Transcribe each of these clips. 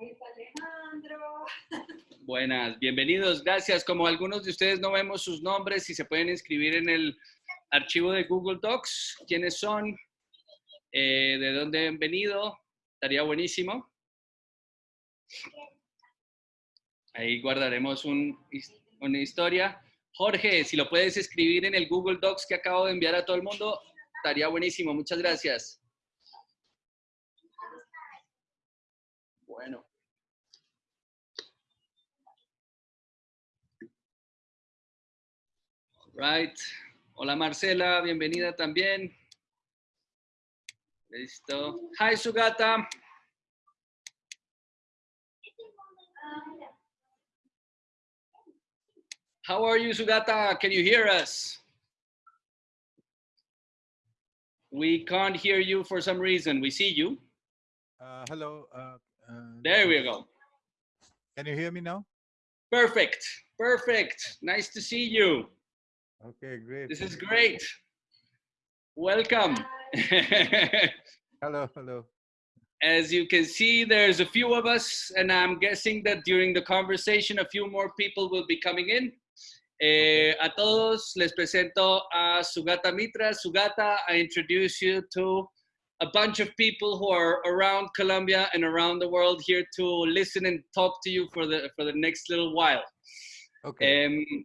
Alejandro. Buenas, bienvenidos, gracias. Como algunos de ustedes no vemos sus nombres, si se pueden inscribir en el archivo de Google Docs, quiénes son, eh, de dónde han venido, estaría buenísimo. Ahí guardaremos un, una historia. Jorge, si lo puedes escribir en el Google Docs que acabo de enviar a todo el mundo, estaría buenísimo. Muchas gracias. Bueno. Right. Hola Marcela, bienvenida también. Listo. Hi Sugata. How are you, Sugata? Can you hear us? We can't hear you for some reason. We see you. Uh, hello. Uh, uh, There we go. Can you hear me now? Perfect. Perfect. Nice to see you. Okay, great. This is great. Welcome. Hello, hello. As you can see, there's a few of us, and I'm guessing that during the conversation, a few more people will be coming in. Eh, a todos les presento a Sugata Mitra. Sugata, I introduce you to a bunch of people who are around Colombia and around the world here to listen and talk to you for the for the next little while. Okay. Um,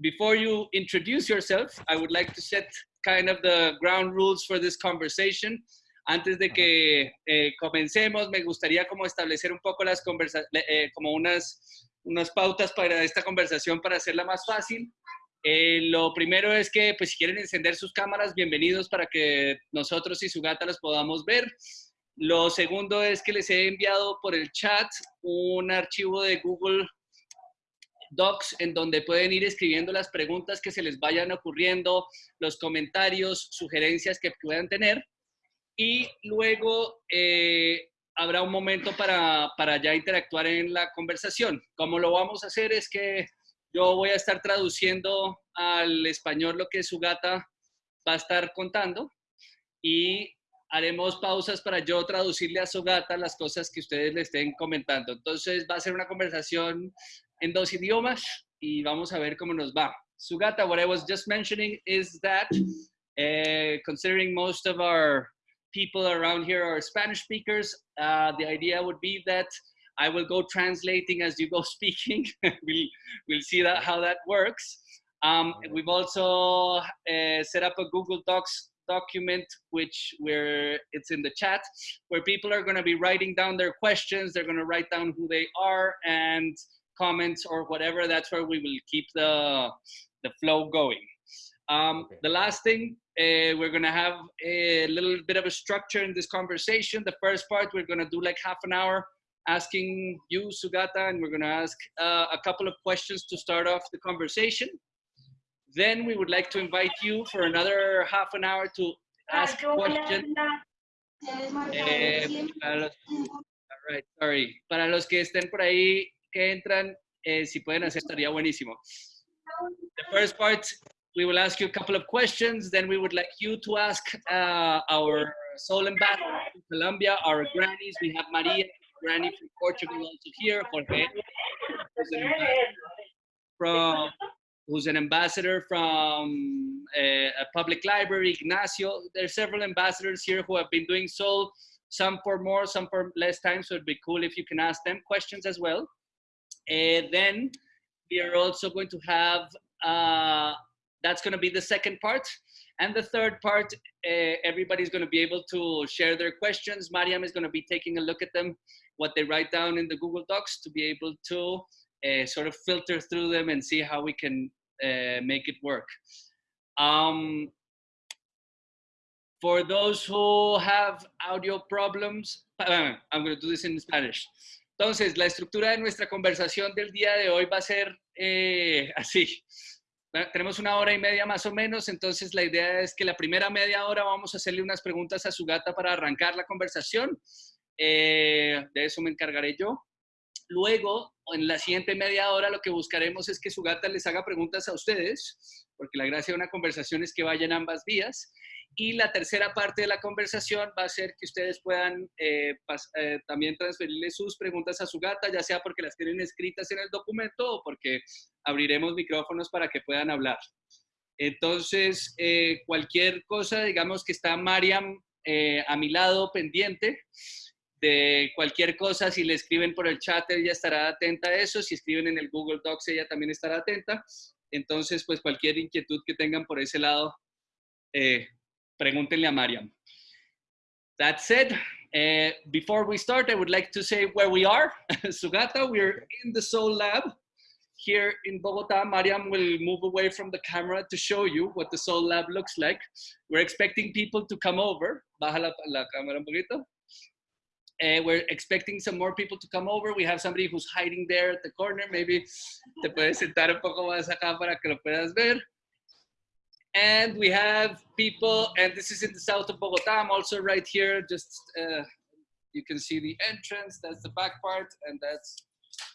before you introduce yourself, I would like to set kind of the ground rules for this conversation. Antes de que eh, comencemos, me gustaría como establecer un poco las conversa eh, como unas, unas pautas para esta conversación para hacerla más fácil. Eh, lo primero es que, pues, si quieren encender sus cámaras, bienvenidos para que nosotros y su gata las podamos ver. Lo segundo es que les he enviado por el chat un archivo de Google Docs en donde pueden ir escribiendo las preguntas que se les vayan ocurriendo, los comentarios, sugerencias que puedan tener. Y luego eh, habrá un momento para, para ya interactuar en la conversación. Como lo vamos a hacer es que yo voy a estar traduciendo al español lo que su gata va a estar contando y haremos pausas para yo traducirle a su gata las cosas que ustedes le estén comentando. Entonces va a ser una conversación en dos idiomas y vamos a ver cómo nos va. Sugata, what I was just mentioning is that uh, considering most of our people around here are Spanish speakers, uh, the idea would be that I will go translating as you go speaking. we'll, we'll see that, how that works. Um, we've also uh, set up a Google Docs document, which where it's in the chat, where people are going to be writing down their questions. They're going to write down who they are and comments or whatever. That's where we will keep the the flow going. Um, Okay. The last thing, uh, we're gonna have a little bit of a structure in this conversation. The first part, we're gonna do like half an hour asking you, Sugata, and we're gonna ask uh, a couple of questions to start off the conversation. Then we would like to invite you for another half an hour to ask questions. Eh, para los, all right, sorry. Para los que estén por ahí, que entran, eh, si pueden hacer, estaría buenísimo. The first part, we will ask you a couple of questions. Then we would like you to ask uh, our soul ambassador in Colombia, our grannies. We have Maria, granny from Portugal, also here. Jorge, who's an ambassador from who's an ambassador from uh, a public library, Ignacio. There are several ambassadors here who have been doing so, some for more, some for less time. So it'd be cool if you can ask them questions as well. And then we are also going to have, uh, that's going to be the second part. And the third part, uh, everybody's going to be able to share their questions. Mariam is going to be taking a look at them, what they write down in the Google Docs to be able to uh, sort of filter through them and see how we can make it work. Um, for those who have audio problems, I'm going to do this in Spanish. Entonces, la estructura de nuestra conversación del día de hoy va a ser eh, así. Bueno, Tenemos una hora y media más o menos, entonces la idea es que la primera media hora vamos a hacerle unas preguntas a su gata para arrancar la conversación. Eh, de eso me encargaré yo. Luego, en la siguiente media hora, lo que buscaremos es que su gata les haga preguntas a ustedes, porque la gracia de una conversación es que vayan ambas vías. Y la tercera parte de la conversación va a ser que ustedes puedan eh, eh, también transferirle sus preguntas a su gata, ya sea porque las tienen escritas en el documento o porque abriremos micrófonos para que puedan hablar. Entonces, eh, cualquier cosa, digamos que está Mariam eh, a mi lado pendiente de cualquier cosa, si le escriben por el chat, ella estará atenta a eso, si escriben en el Google Docs, ella también estará atenta. Entonces, pues cualquier inquietud que tengan por ese lado, eh, pregúntenle a Mariam. That said, uh, before we start, I would like to say where we are. Sugata, we're in the Soul Lab here in Bogota. Mariam will move away from the camera to show you what the Soul Lab looks like. We're expecting people to come over. Baja la, la cámara un poquito. Uh, we're expecting some more people to come over. We have somebody who's hiding there at the corner. Maybe te puedes sentar un poco más acá para que lo puedas ver. And we have people, and this is in the south of Bogota. I'm also right here. Just uh, you can see the entrance. That's the back part, and that's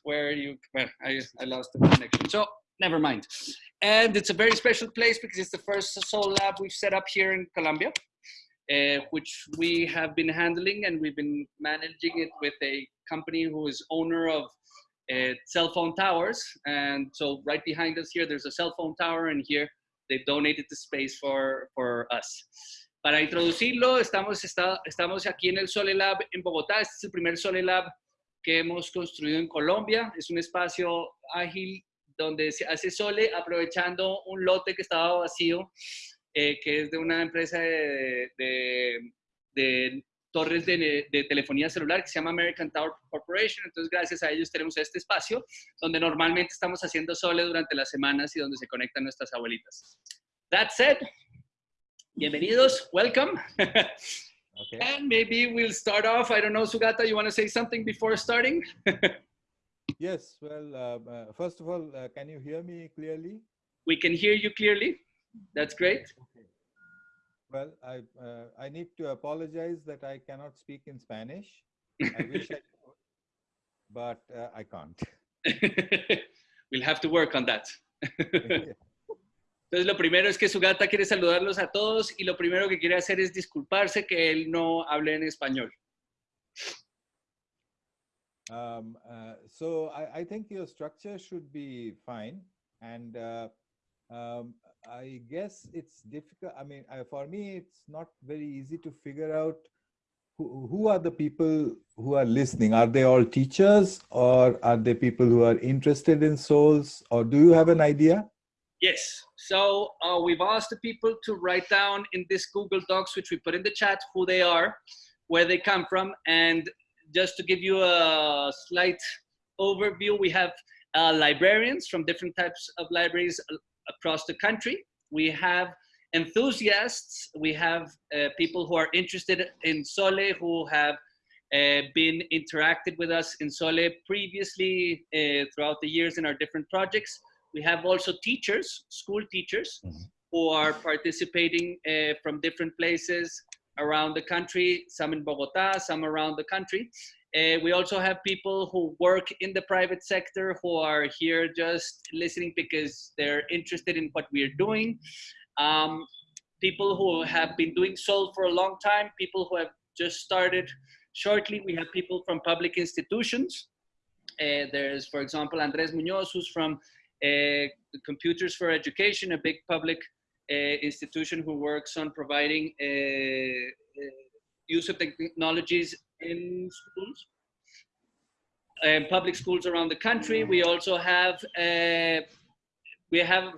where you. Well, I, I lost the connection. So never mind. And it's a very special place because it's the first Soul Lab we've set up here in Colombia, uh, which we have been handling, and we've been managing it with a company who is owner of uh, cell phone towers. And so right behind us here, there's a cell phone tower, and here they've donated the space for, for us. Para introducirlo, estamos, está, estamos aquí en el Sole Lab en Bogotá. Este es el primer Sole Lab que hemos construido en Colombia. Es un espacio ágil donde se hace Sole aprovechando un lote que estaba vacío, eh, que es de una empresa de, de, de torres de, de, telefonía celular que se llama American Tower Corporation. Entonces, gracias a ellos tenemos este espacio donde normalmente estamos haciendo Sole durante las semanas y donde se conectan nuestras abuelitas. That said, bienvenidos, welcome. Okay. And maybe we'll start off. I don't know, Sugata, you want to say something before starting? Yes. Well, uh, uh, first of all, uh, can you hear me clearly? we can hear you clearly. That's great. Okay. Well, I uh, I need to apologize that I cannot speak in Spanish. I wish I could, but uh, I can't. we'll have to work on that. Entonces, lo primero es que su gata quiere saludarlos a todos y lo primero que quiere hacer es disculparse que él no hable en español. Um, uh, so I, I think your structure should be fine, and uh, um, I guess it's difficult. I mean, uh, for me, it's not very easy to figure out who, who are the people who are listening. Are they all teachers, or are they people who are interested in souls, or do you have an idea? Yes. So uh, we've asked the people to write down in this Google Docs, which we put in the chat, who they are, where they come from, and just to give you a slight overview, we have uh, librarians from different types of libraries across the country. We have enthusiasts. We have uh, people who are interested in Sole, who have uh, been interacted with us in Sole previously uh, throughout the years in our different projects. We have also teachers, school teachers, Mhm. who are participating uh, from different places around the country, some in Bogota, some around the country. Uh, we also have people who work in the private sector who are here just listening because they're interested in what we're doing. Um, people who have been doing Soul for a long time, people who have just started shortly. We have people from public institutions. Uh, there's, for example, Andres Munoz, who's from uh, Computers for Education, a big public uh, institution who works on providing uh, uh, use of technologies in schools and public schools around the country. We also have, uh, we have,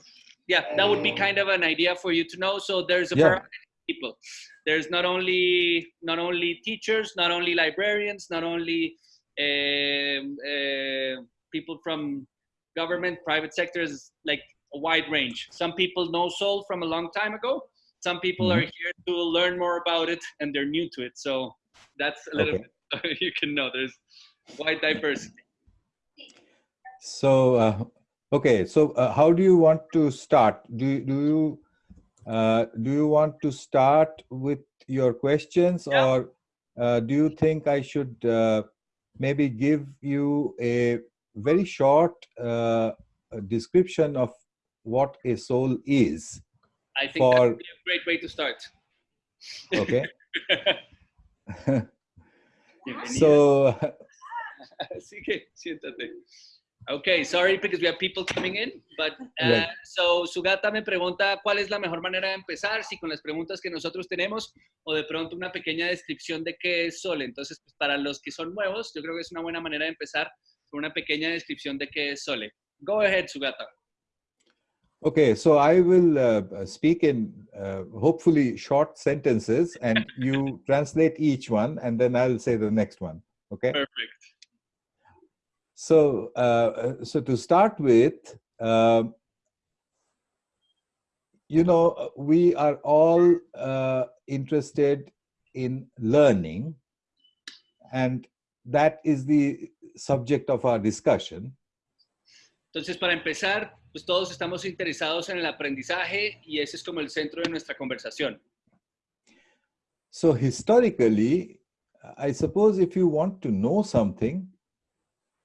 yeah, that would be kind of an idea for you to know. So there's a Yeah. variety of people. There's not only not only teachers, not only librarians, not only um, uh, people from government, private sectors, like a wide range. Some people know Soul from a long time ago. Some people are here to learn more about it and they're new to it. So that's a little Okay. bit you can know. There's wide diversity. So, uh, okay. So, uh, how do you want to start? Do you- do you uh, do you want to start with your questions, Yeah. or uh, do you think I should uh, maybe give you a very short uh, description of what a soul is? I think that would be a great way to start. Okay. So, Así que siéntate. Okay, sorry because we have people coming in, but uh, Right. so Sugata me pregunta cuál es la mejor manera de empezar, si con las preguntas que nosotros tenemos o de pronto una pequeña descripción de qué es Sole. Entonces, pues, para los que son nuevos, yo creo que es una buena manera de empezar con una pequeña descripción de qué es Sole. Go ahead, Sugata. Okay, so I will uh, speak in uh, hopefully short sentences and you translate each one and then I'll say the next one. Okay. Perfect. So, uh, so to start with, um you know, we are all uh, interested in learning, and that is the subject of our discussion. Entonces, para empezar, pues todos estamos interesados en el aprendizaje y ese es como el centro de nuestra conversación. So, historically, I suppose if you want to know something,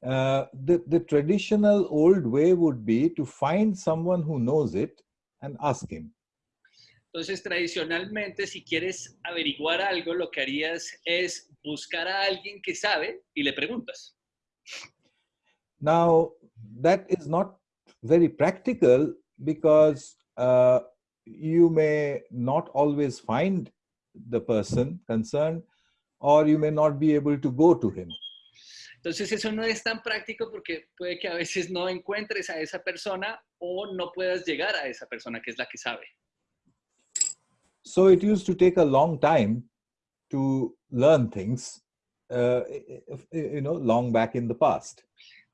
uh, the, the traditional old way would be to find someone who knows it and ask him. Entonces, tradicionalmente, si quieres averiguar algo, lo que harías es buscar a alguien que sabe y le preguntas. Now, that is not very practical because uh, you may not always find the person concerned or you may not be able to go to him. Entonces, eso no es tan práctico porque puede que a veces no encuentres a esa persona o no puedas llegar a esa persona que es la que sabe. So it used to take a long time to learn things, uh, you know, long back in the past.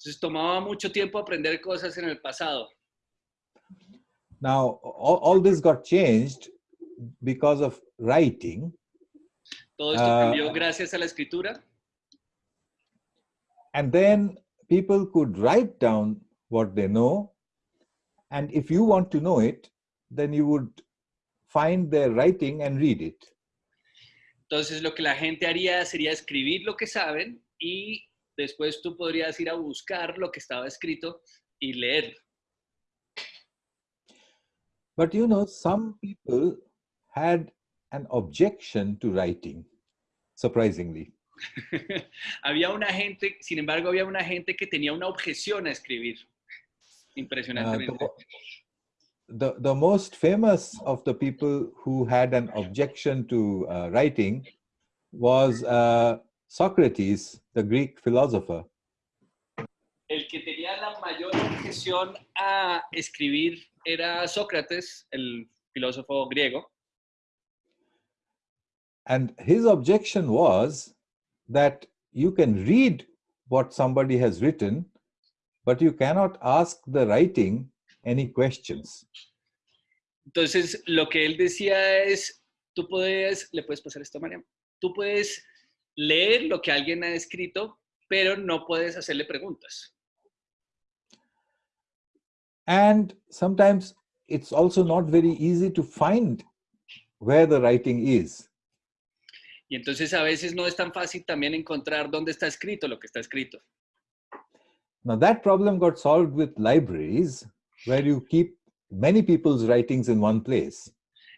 Entonces, tomaba mucho tiempo aprender cosas en el pasado. Now, all, all this got changed because of writing. Todo esto Ah. cambió gracias a la escritura. And then people could write down what they know. And if you want to know it, then you would find their writing and read it. Entonces, lo que la gente haría sería escribir lo que saben y después tú podrías ir a buscar lo que estaba escrito y leerlo. But you know, some people had an objection to writing, surprisingly. había una gente, sin embargo, había una gente que tenía una objeción a escribir. Uh, the, Impresionantemente. mo- the, the most famous of the people who had an objection to uh, writing was uh, Socrates, the Greek philosopher. El que tenía la mayor objeción a escribir era Sócrates, el filósofo griego. And his objection was that you can read what somebody has written, but you cannot ask the writing any questions. Entonces, lo que él decía es, tú puedes, le puedes pasar esto a Mariam, tú puedes leer lo que alguien ha escrito, pero no puedes hacerle preguntas. And sometimes it's also not very easy to find where the writing is. Y entonces a veces no es tan fácil también encontrar dónde está escrito lo que está escrito. Now, that problem got solved with libraries where you keep many people's writings in one place.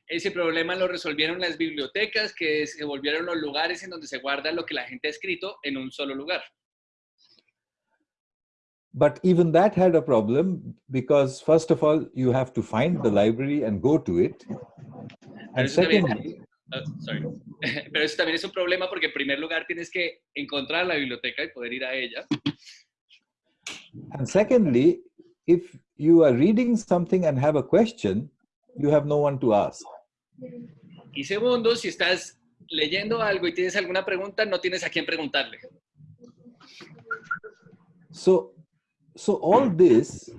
Ese problema lo resolvieron las bibliotecas, que se volvieron los lugares en donde se guarda lo que la gente ha escrito en un solo lugar. But even that had a problem because, first of all, you have to find the library and go to it. And secondly, Ah, sorry. Pero eso también es un problema porque en primer lugar tienes que encontrar la biblioteca y poder ir a ella. and secondly, if you are reading something and have a question, you have no one to ask. Y segundo, si estás leyendo algo y tienes alguna pregunta, no tienes a quién preguntarle. So, so all this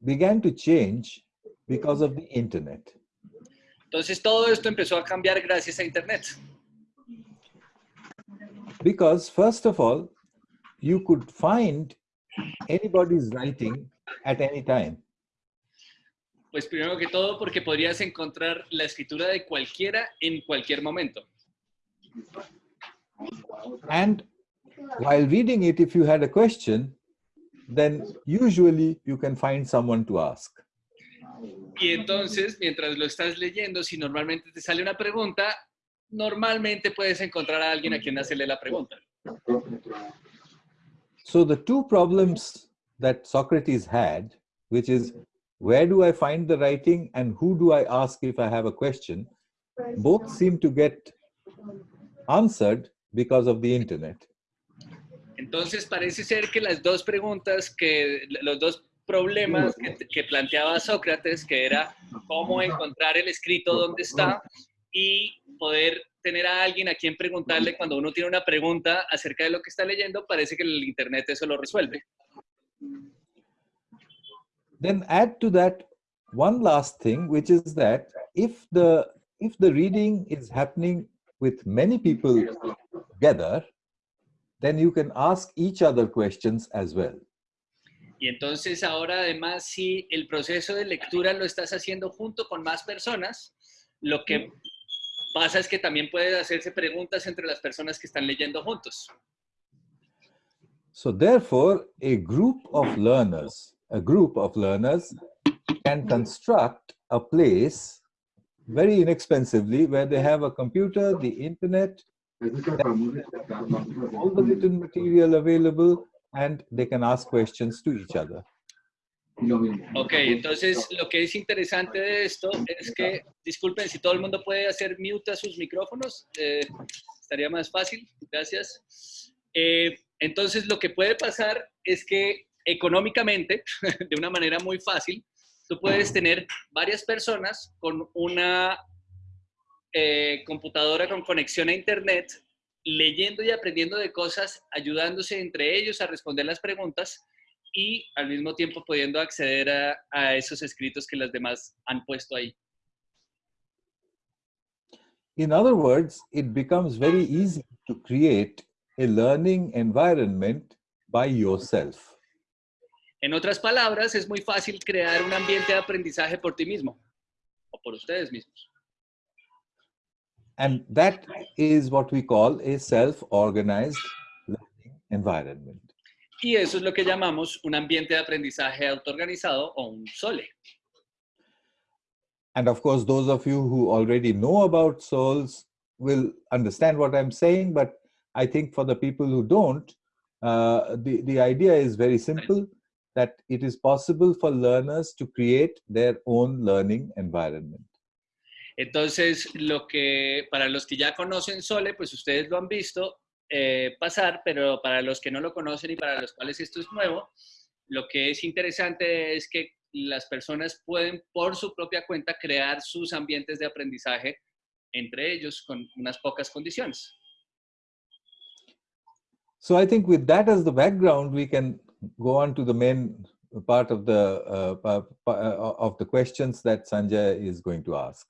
began to change because of the internet. Entonces todo esto empezó a cambiar gracias a Internet. Because first of all, you could find anybody's writing at any time. Pues primero que todo porque podrías encontrar la escritura de cualquiera en cualquier momento. And while reading it, if you had a question, then usually you can find someone to ask. Y entonces, mientras lo estás leyendo, si normalmente te sale una pregunta, normalmente puedes encontrar a alguien a quien hacerle la pregunta. So the two problems that Socrates had, which is where do I find the writing and who do I ask if I have a question, both seem to get answered because of the internet. Entonces parece ser que las dos preguntas que, los dos problemas que, que planteaba Sócrates, que era cómo encontrar el escrito donde está y poder tener a alguien a quien preguntarle cuando uno tiene una pregunta acerca de lo que está leyendo, parece que el internet eso lo resuelve. Then add to that one last thing, which is that if the if the reading is happening with many people together, then you can ask each other questions as well. Y entonces ahora además si el proceso de lectura lo estás haciendo junto con más personas, lo que pasa es que también puedes hacerse preguntas entre las personas que están leyendo juntos. So therefore, a group of learners, a group of learners can construct a place very inexpensively where they have a computer, the internet, all the written material available, and they can ask questions to each other. Ok, entonces lo que es interesante de esto es que, disculpen, si todo el mundo puede hacer mute a sus micrófonos, eh, estaría más fácil, gracias. Eh, entonces lo que puede pasar es que económicamente, de una manera muy fácil, tú puedes tener varias personas con una eh, computadora con conexión a internet, leyendo y aprendiendo de cosas, ayudándose entre ellos a responder las preguntas y al mismo tiempo pudiendo acceder a, esos escritos que las demás han puesto ahí. In other words, it becomes very easy to create a learning environment by yourself. En otras palabras, es muy fácil crear un ambiente de aprendizaje por ti mismo o por ustedes mismos. And that is what we call a self-organized learning environment. Y eso es lo que llamamos un ambiente de aprendizaje autoorganizado o un SOLE. And of course, those of you who already know about souls will understand what I'm saying, but I think for the people who don't, uh, the, the idea is very simple, that it is possible for learners to create their own learning environment. Entonces, lo que para los que ya conocen Sole, pues ustedes lo han visto eh, pasar, pero para los que no lo conocen y para los cuales esto es nuevo, lo que es interesante es que las personas pueden por su propia cuenta crear sus ambientes de aprendizaje entre ellos con unas pocas condiciones. So I think with that as the background, we can go on to the main part of the uh, uh, of the questions that Sanjay is going to ask.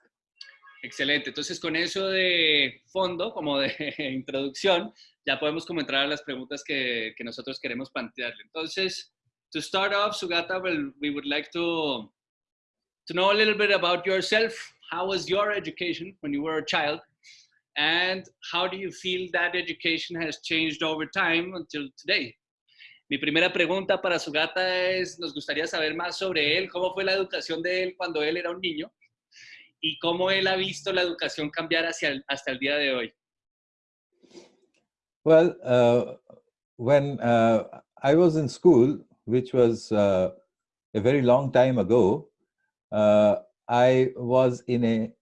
Excelente. Entonces, con eso de fondo, como de introducción, ya podemos como entrar a las preguntas que, que nosotros queremos plantearle. Entonces, to start off, Sugata, well, we would like to, to know a little bit about yourself. How was your education when you were a child? And how do you feel that education has changed over time until today? Mi primera pregunta para Sugata es, nos gustaría saber más sobre él, cómo fue la educación de él cuando él era un niño y cómo él ha visto la educación cambiar hacia hasta el día de hoy. Well, uh, when uh, I was in school, which was uh, a very long time ago, uh, I was in a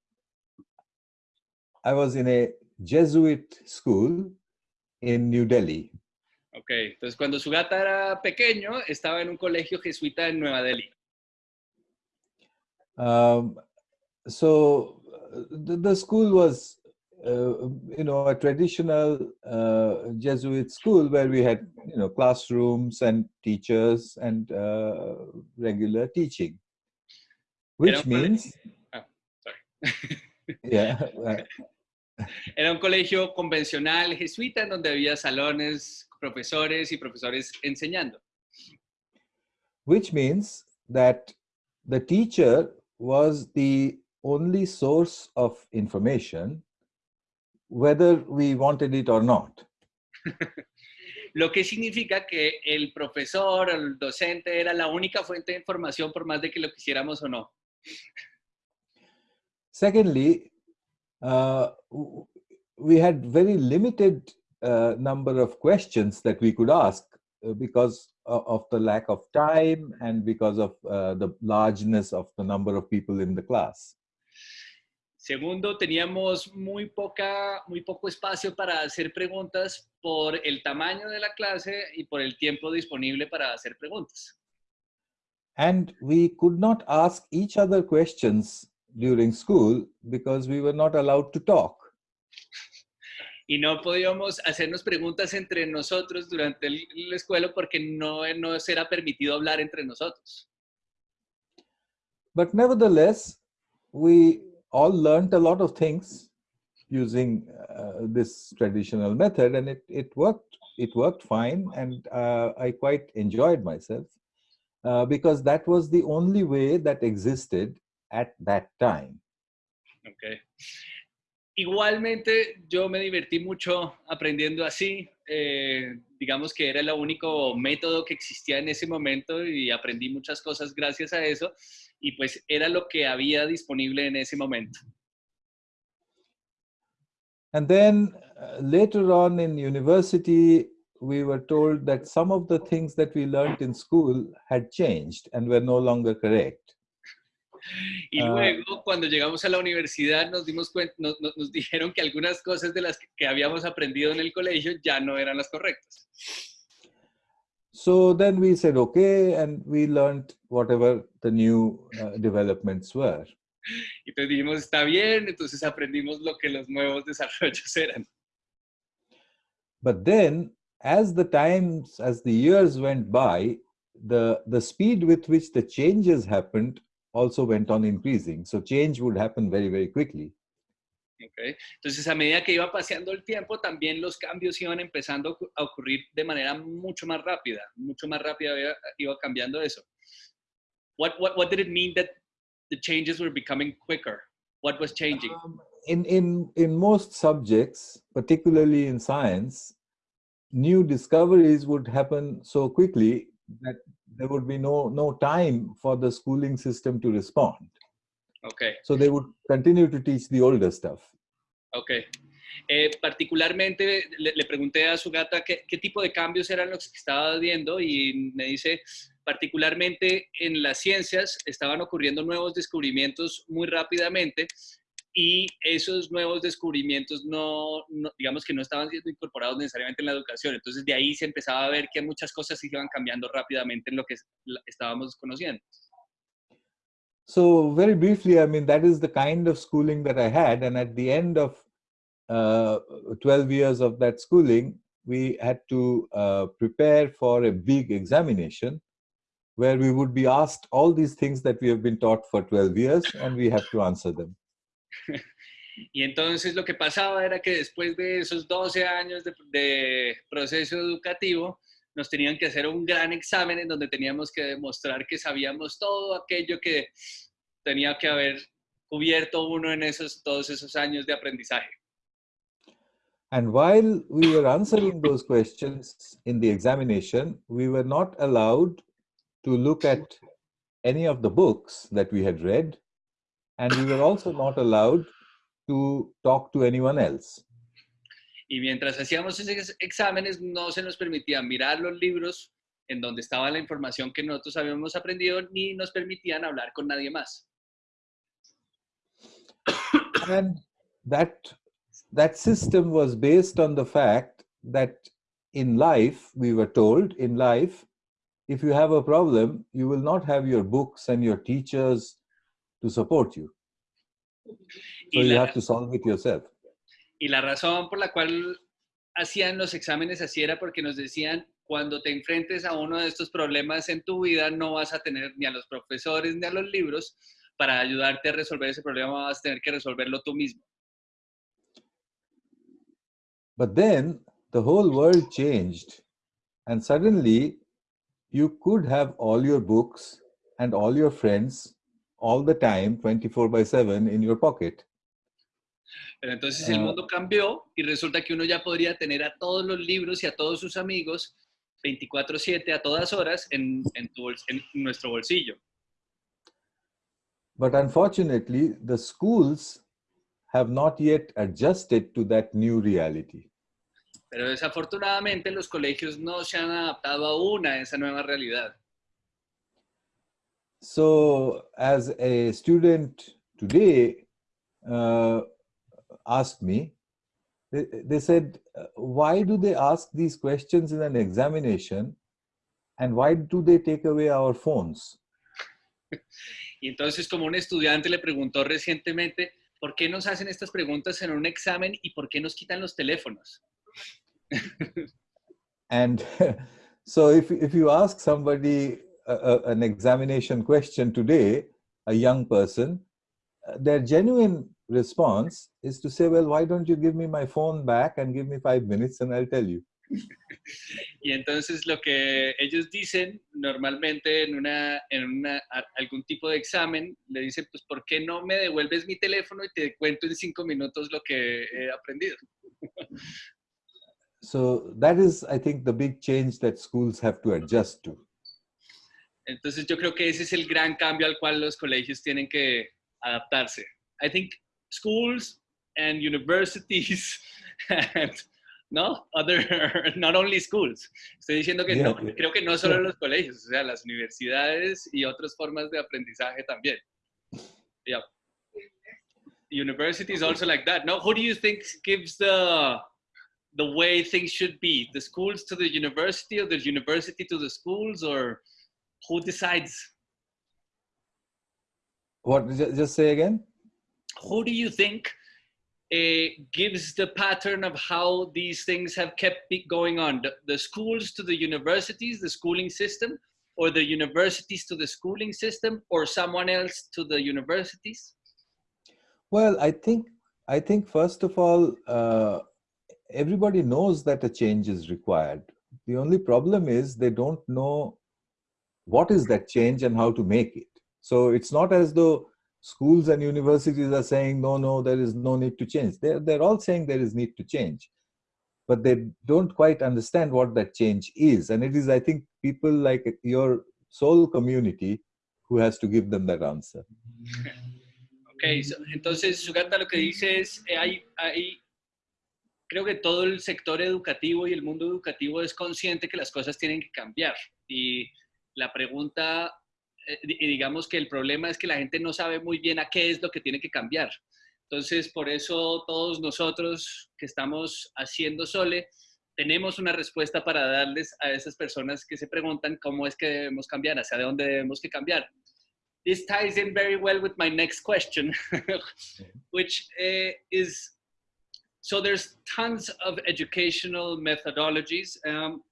I was in a Jesuit school in New Delhi. Ok, entonces cuando Sugata era pequeño, estaba en un colegio jesuita en Nueva Delhi. Um, so the, the school was, uh, you know, a traditional uh, Jesuit school where we had, you know, classrooms and teachers and uh, regular teaching, which means, Ah, sorry. yeah, Era un colegio convencional jesuita en donde había salones, profesores y profesores enseñando. which means that the teacher was the only source of information, whether we wanted it or not. Lo que significa que el profesor, el docente era la única fuente de información por más de que lo quisiéramos o no. Secondly, uh, we had very limited uh, number of questions that we could ask uh, because of, of the lack of time and because of uh, the largeness of the number of people in the class. Segundo, teníamos muy, poca, muy poco espacio para hacer preguntas por el tamaño de la clase y por el tiempo disponible para hacer preguntas. And we could not ask each other questions during school because we were not allowed to talk. Y no podíamos hacernos preguntas entre nosotros durante el- la escuela porque no nos era permitido hablar entre nosotros. But nevertheless, we all learned a lot of things using uh, this traditional method, and it, it worked. It worked fine, and uh, I quite enjoyed myself uh, because that was the only way that existed at that time. Ok. Igualmente, yo me divertí mucho aprendiendo así. eh, digamos que era el único método que existía en ese momento y aprendí muchas cosas gracias a eso. Y pues era lo que había disponible en ese momento. And then uh, later on in university, we were told that some of the things that we learned in school had changed and were no longer correct. Y Ah. luego, cuando llegamos a la universidad, nos dimos cuenta, nos, nos- dijeron que algunas cosas de las que, que habíamos aprendido en el colegio ya no eran las correctas. So then we said, okay, and we learned whatever the new uh, developments were. Y entonces dijimos, está bien, entonces aprendimos lo que los nuevos desarrollos eran. But then, as the times, as the years went by, the, the speed with which the changes happened also went on increasing. So change would happen very, very quickly. ¿ok? Entonces, a medida que iba pasando el tiempo, también los cambios iban empezando a ocurrir de manera mucho más rápida, mucho más rápida iba, iba cambiando eso. What, what, what did it mean that the changes were becoming quicker? What was changing? Um, in, in, in most subjects, particularly in science, new discoveries would happen so quickly that there would be no, no time for the schooling system to respond. Ok. So they would continue to teach the older stuff. Ok. Eh, particularmente le, le pregunté a su gata qué, qué tipo de cambios eran los que estaba viendo y me dice, particularmente en las ciencias estaban ocurriendo nuevos descubrimientos muy rápidamente y esos nuevos descubrimientos no, no- digamos que no estaban siendo incorporados necesariamente en la educación. Entonces de ahí se empezaba a ver que muchas cosas iban cambiando rápidamente en lo que estábamos conociendo. So very briefly, I mean, that is the kind of schooling that I had. And at the end of uh, 12 years of that schooling, we had to uh, prepare for a big examination where we would be asked all these things that we have been taught for 12 years and we have to answer them. Y entonces lo que pasaba era que después de esos 12 años de, de proceso educativo, nos tenían que hacer un gran examen en donde teníamos que demostrar que sabíamos todo aquello que tenía que haber cubierto uno en esos, todos esos años de aprendizaje. And while we were answering those questions in the examination, we were not allowed to look at any of the books that we had read, and we were also not allowed to talk to anyone else. Y mientras hacíamos esos exámenes, no se nos permitía mirar los libros en donde estaba la información que nosotros habíamos aprendido, ni nos permitían hablar con nadie más. And that, that system was based on the fact that in life, we were told in life, if you have a problem, you will not have your books and your teachers to support you. So Y you have to solve it yourself. Y la razón por la cual hacían los exámenes así era porque nos decían, cuando te enfrentes a uno de estos problemas en tu vida, no vas a tener ni a los profesores ni a los libros para ayudarte a resolver ese problema, vas a tener que resolverlo tú mismo. But then the whole world changed, and suddenly you could have all your books and all your friends all the time, 24 by 7, in your pocket. Pero entonces el Ah. mundo cambió y resulta que uno ya podría tener a todos los libros y a todos sus amigos 24/7 a todas horas en, en tu en nuestro bolsillo. but unfortunately, the schools have not yet adjusted to that new reality. Pero desafortunadamente los colegios no se han adaptado aún a esa nueva realidad. So, as a student today uh, asked me, they, they said, uh, why do they ask these questions in an examination and why do they take away our phones? Y entonces como un estudiante le preguntó recientemente, ¿por qué nos hacen estas preguntas en un examen y por qué nos quitan los teléfonos? And so if, if you ask somebody a, a- an examination question today, a young person, uh, their genuine response is to say, well, why don't you give me my phone back and give me five minutes and I'll tell you. Y entonces lo que ellos dicen normalmente en, una, en una, algún tipo de examen, le dicen, pues, ¿por qué no me devuelves mi teléfono y te cuento en cinco minutos lo que he aprendido? So that is, I think, the big change that schools have to adjust to. Entonces yo creo que ese es el gran cambio al cual los colegios tienen que adaptarse. I think schools and universities and no other not only schools. Estoy diciendo que no, Yeah, yeah. creo que no solo Yeah. los colegios, o sea, las universidades y otras formas de aprendizaje también. Yeah. Universities also like that. No, who do you think gives the the way things should be? The schools to the university or the university to the schools or who decides? What, just say again? Who do you think uh, gives the pattern of how these things have kept going on? The, the schools to the universities, the schooling system, or the universities to the schooling system, or someone else to the universities? Well, I think I think first of all, uh, everybody knows that a change is required. The only problem is they don't know what is that change and how to make it. So it's not as though schools and universities are saying no, no, there is no need to change. They're they're all saying there is need to change, but they don't quite understand what that change is. And it is, I think, people like your soul community who has to give them that answer. Ok, so- entonces Sugata lo que dice es, eh, hay, hay, creo que todo el sector educativo y el mundo educativo es consciente que las cosas tienen que cambiar. Y la pregunta, eh, digamos que el problema es que la gente no sabe muy bien a qué es lo que tiene que cambiar. Entonces, por eso todos nosotros que estamos haciendo Sole, tenemos una respuesta para darles a esas personas que se preguntan cómo es que debemos cambiar, hacia dónde debemos que cambiar. This ties in very well with my next question, which uh, is so there's tons of educational methodologies um,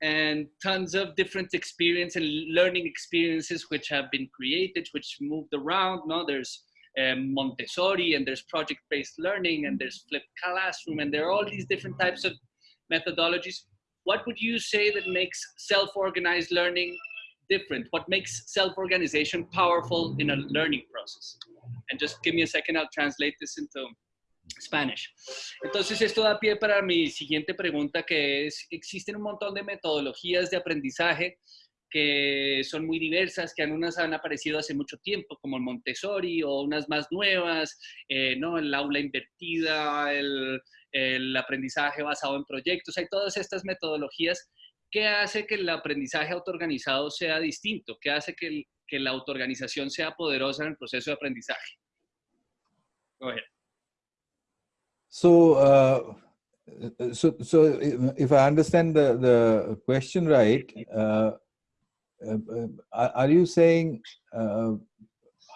and tons of different experience and learning experiences which have been created, which moved around. No, there's um, Montessori and there's project-based learning and there's flipped classroom and there are all these different types of methodologies. What would you say that makes self-organized learning different? What makes self-organization powerful in a learning process? And just give me a second, I'll translate this into Spanish. Entonces, esto da pie para mi siguiente pregunta, que es, existen un montón de metodologías de aprendizaje que son muy diversas, que unas han aparecido hace mucho tiempo, como el Montessori, o unas más nuevas, eh, ¿no? El aula invertida, el, el aprendizaje basado en proyectos, hay todas estas metodologías. ¿Qué hace que el aprendizaje autoorganizado sea distinto? ¿Qué hace que, el- que la autoorganización sea poderosa en el proceso de aprendizaje? Go ahead. So, uh, so, so if I understand the, the question right, uh, uh, uh, are you saying uh,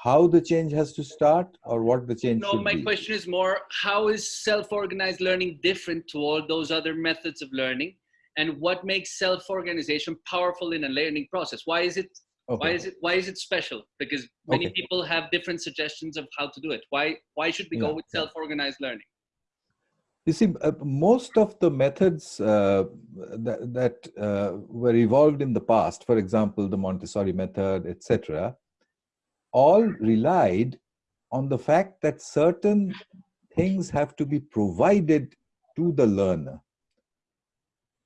how the change has to start or what the change No, my be? question is more how is self-organized learning different to all those other methods of learning? And what makes self-organization powerful in a learning process? Why is it why is it why is it special? Because many Okay. people have different suggestions of how to do it. Why why should we go with self-organized learning? You see, uh, most of the methods uh, that, that uh, were evolved in the past, for example, the Montessori method, etc., all relied on the fact that certain things have to be provided to the learner.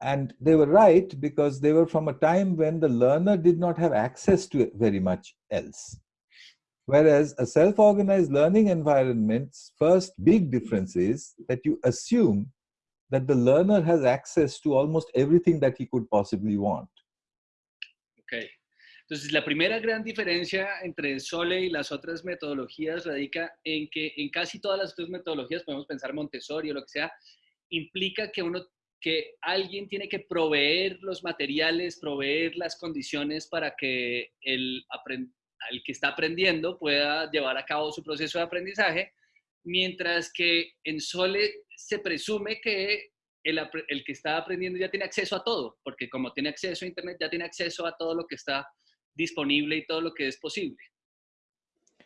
And they were right because they were from a time when the learner did not have access to very much else. Whereas a self-organized learning environment's first big difference is that you assume that the learner has access to almost everything that he could possibly want. Ok. Entonces, la primera gran diferencia entre Sole y las otras metodologías radica en que en casi todas las otras metodologías, podemos pensar Montessori o lo que sea, implica que uno que alguien tiene que proveer los materiales, proveer las condiciones para que el, el que está aprendiendo pueda llevar a cabo su proceso de aprendizaje, mientras que en Sole se presume que el, el, que está aprendiendo ya tiene acceso a todo, porque como tiene acceso a Internet, ya tiene acceso a todo lo que está disponible y todo lo que es posible.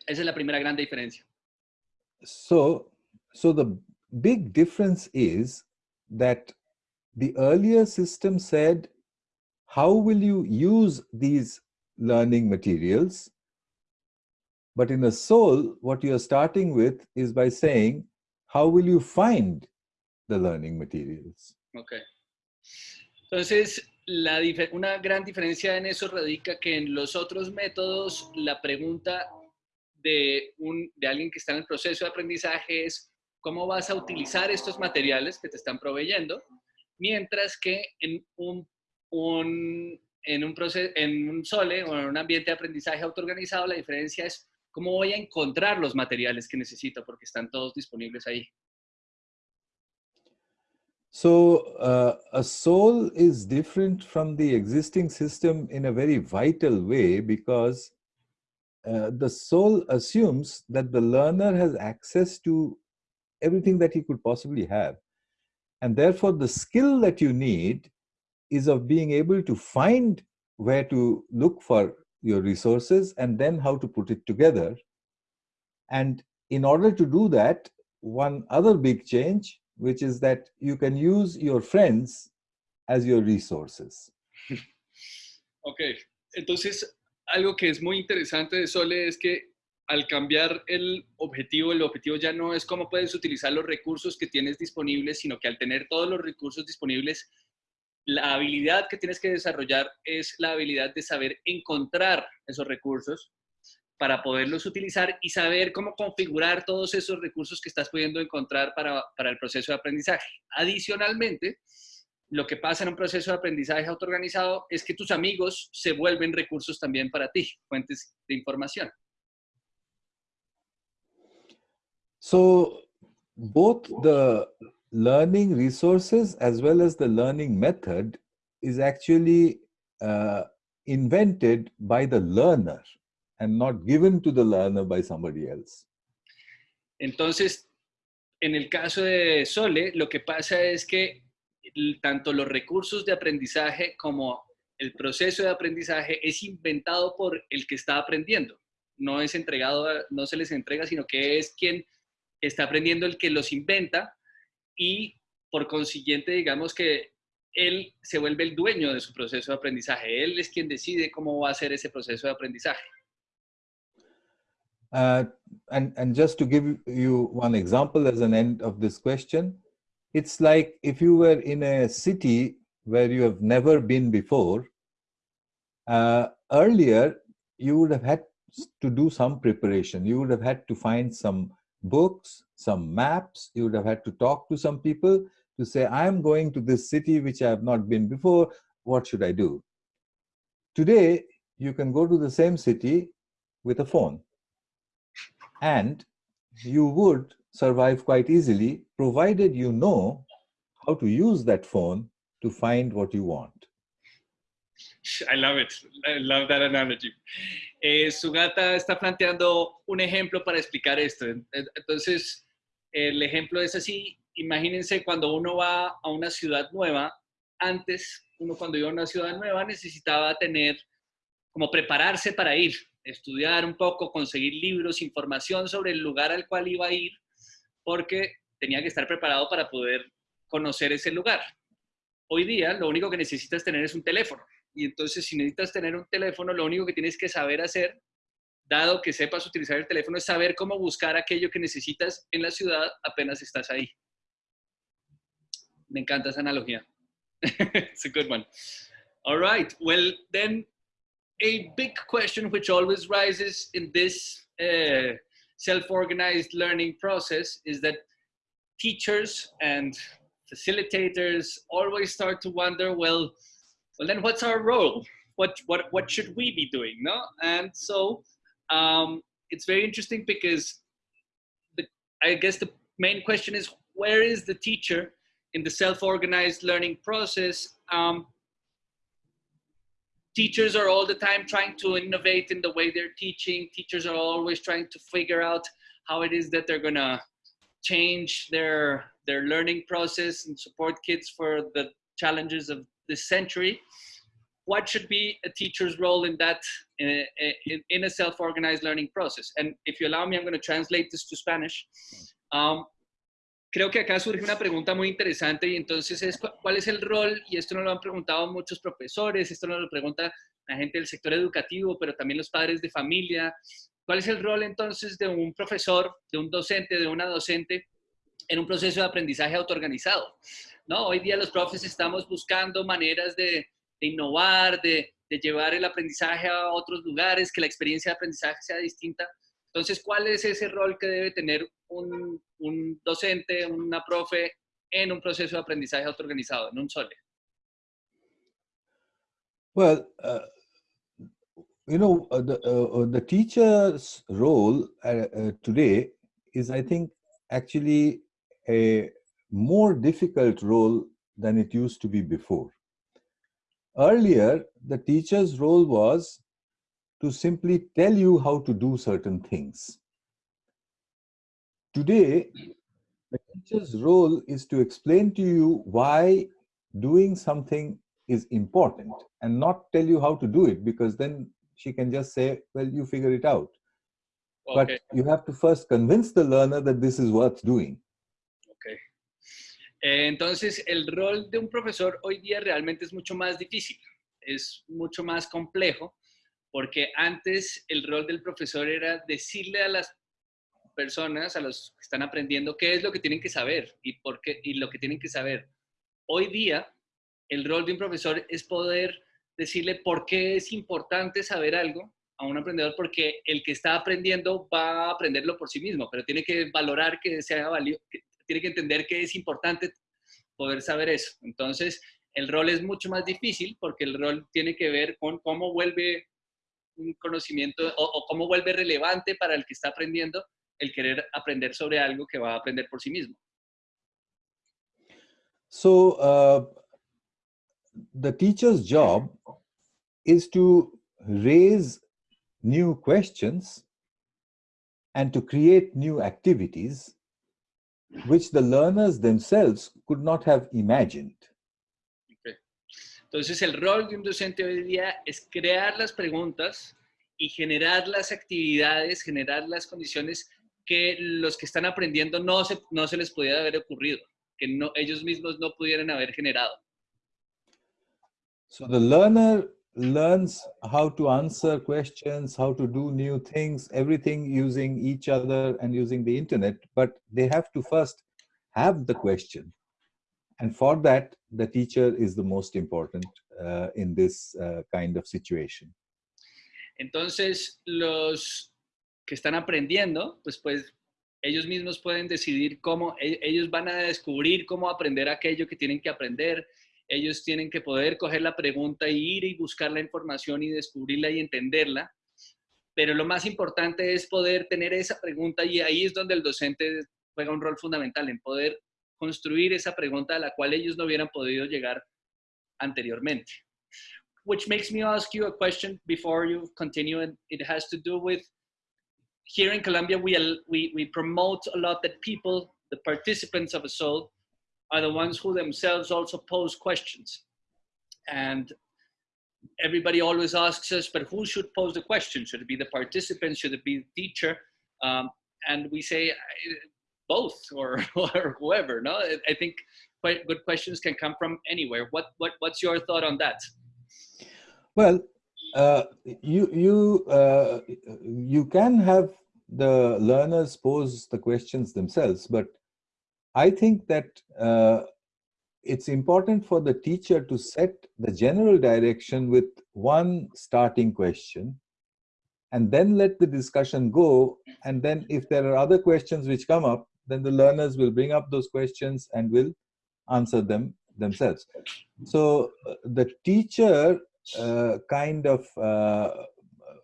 Esa es la primera gran diferencia. So, so the big difference is that the earlier system said, how will you use these learning materials? But in a soul, what you're starting with is by saying, how will you find the learning materials? Okay. Entonces, la una gran diferencia en eso radica que en los otros métodos la pregunta de, un, de alguien que está en el proceso de aprendizaje es cómo vas a utilizar estos materiales que te están proveyendo, mientras que en un, un en un, proceso, en un SOLE o en un ambiente de aprendizaje autoorganizado, la diferencia es cómo voy a encontrar los materiales que necesito porque están todos disponibles ahí. So uh, a soul is different from the existing system in a very vital way because uh, the soul assumes that the learner has access to everything that he could possibly have. And therefore the skill that you need is of being able to find where to look for your resources and then how to put it together. And in order to do that, one other big change which is that you can use your friends as your resources. Ok, entonces algo que es muy interesante de Sole es que al cambiar el objetivo, el objetivo ya no es cómo puedes utilizar los recursos que tienes disponibles, sino que al tener todos los recursos disponibles, la habilidad que tienes que desarrollar es la habilidad de saber encontrar esos recursos para poderlos utilizar y saber cómo configurar todos esos recursos que estás pudiendo encontrar para, para el proceso de aprendizaje. Adicionalmente, lo que pasa en un proceso de aprendizaje autoorganizado es que tus amigos se vuelven recursos también para ti, fuentes de información. So, both the learning resources as well as the learning method is actually uh, invented by the learner. and not given to the learner by somebody else. Entonces, en el caso de Sole, lo que pasa es que tanto los recursos de aprendizaje como el proceso de aprendizaje es inventado por el que está aprendiendo. No es entregado, no se les entrega, sino que es quien está aprendiendo el que los inventa y por consiguiente, digamos que él se vuelve el dueño de su proceso de aprendizaje. Él es quien decide cómo va a ser ese proceso de aprendizaje. Uh, and, and just to give you one example as an end of this question, it's like if you were in a city where you have never been before, uh, earlier you would have had to do some preparation. You would have had to find some books, some maps, you would have had to talk to some people to say, I'm going to this city which I have not been before, what should I do? Today, you can go to the same city with a phone and you would survive quite easily provided you know how to use that phone to find what you want. I love it. I love that analogy. Eh, Sugata está planteando un ejemplo para explicar esto. Entonces, el ejemplo es así. Imagínense cuando uno va a una ciudad nueva. Antes, uno cuando iba a una ciudad nueva necesitaba tener, como prepararse para ir estudiar un poco, conseguir libros, información sobre el lugar al cual iba a ir, porque tenía que estar preparado para poder conocer ese lugar. Hoy día lo único que necesitas tener es un teléfono. Y entonces si necesitas tener un teléfono, lo único que tienes que saber hacer, dado que sepas utilizar el teléfono, es saber cómo buscar aquello que necesitas en la ciudad apenas estás ahí. Me encanta esa analogía. It's a good one. All right. Well, then a big question which always rises in this uh, self-organized learning process is that teachers and facilitators always start to wonder, well, well then what's our role? What, what, what should we be doing, no? And so um, it's very interesting because the, I guess the main question is, where is the teacher in the self-organized learning process? Um, teachers are all the time trying to innovate in the way they're teaching. Teachers are always trying to figure out how it is that they're gonna change their their learning process and support kids for the challenges of this century. What should be a teacher's role in that in, in, in a self-organized learning process? And if you allow me, I'm going to translate this to Spanish. Um, creo que acá surge una pregunta muy interesante y entonces es cuál es el rol, y esto nos lo han preguntado muchos profesores, esto nos lo pregunta la gente del sector educativo, pero también los padres de familia, cuál es el rol entonces de un profesor, de un docente, de una docente en un proceso de aprendizaje autoorganizado. ¿no? Hoy día los profes estamos buscando maneras de, de innovar, de, de llevar el aprendizaje a otros lugares, que la experiencia de aprendizaje sea distinta. Entonces, ¿cuál es ese rol que debe tener un, un docente, una profe en un proceso de aprendizaje autoorganizado, en un SOLE? Well, uh, you know, uh, the, uh, the teacher's role uh, uh, today is, I think, actually a more difficult role than it used to be before. Earlier, the teacher's role was to simply tell you how to do certain things. Today, the teacher's role is to explain to you why doing something is important and not tell you how to do it because then she can just say, well, you figure it out. Okay. But you have to first convince the learner that this is worth doing. Eh, entonces, el rol de un profesor hoy día realmente es mucho más difícil, es mucho más complejo, porque antes el rol del profesor era decirle a las personas, a los que están aprendiendo, qué es lo que tienen que saber y, por qué, y lo que tienen que saber. Hoy día, el rol de un profesor es poder decirle por qué es importante saber algo a un aprendedor, porque el que está aprendiendo va a aprenderlo por sí mismo, pero tiene que valorar que sea valioso, tiene que entender que es importante poder saber eso. Entonces, el rol es mucho más difícil porque el rol tiene que ver con cómo vuelve un conocimiento o, cómo vuelve relevante para el que está aprendiendo el querer aprender sobre algo que va a aprender por sí mismo. So, uh, the teacher's job is to raise new questions and to create new activities which the learners themselves could not have imagined. Okay. Entonces, el rol de un docente hoy día es crear las preguntas y generar las actividades, generar las condiciones que los que están aprendiendo no se, no se les pudiera haber ocurrido, que no, ellos mismos no pudieran haber generado. So the learner learns how to answer questions, how to do new things, everything using each other and using the internet, but they have to first have the question. And for that, the teacher is the most important uh, in this uh, kind of situation. Entonces, los que están aprendiendo, pues, pues ellos mismos pueden decidir cómo, ellos van a descubrir cómo aprender aquello que tienen que aprender, ellos tienen que poder coger la pregunta y ir y buscar la información y descubrirla y entenderla. Pero lo más importante es poder tener esa pregunta y ahí es donde el docente juega un rol fundamental en poder construir esa pregunta a la cual ellos no hubieran podido llegar anteriormente. Which makes me ask you a question before you continue, and it has to do with here in Colombia, we, we, we promote a lot that people, the participants of a soul, are the ones who themselves also pose questions. And everybody always asks us, but who should pose the question? Should it be the participant? Should it be the teacher? Um, and we say both or, or whoever, no? I think quite good questions can come from anywhere. What, what, what's your thought on that? Well, uh, you you uh, you can have the learners pose the questions themselves, but I think that uh, it's important for the teacher to set the general direction with one starting question and then let the discussion go. And then if there are other questions which come up, then the learners will bring up those questions and will answer them themselves. So uh, the teacher uh, kind of uh,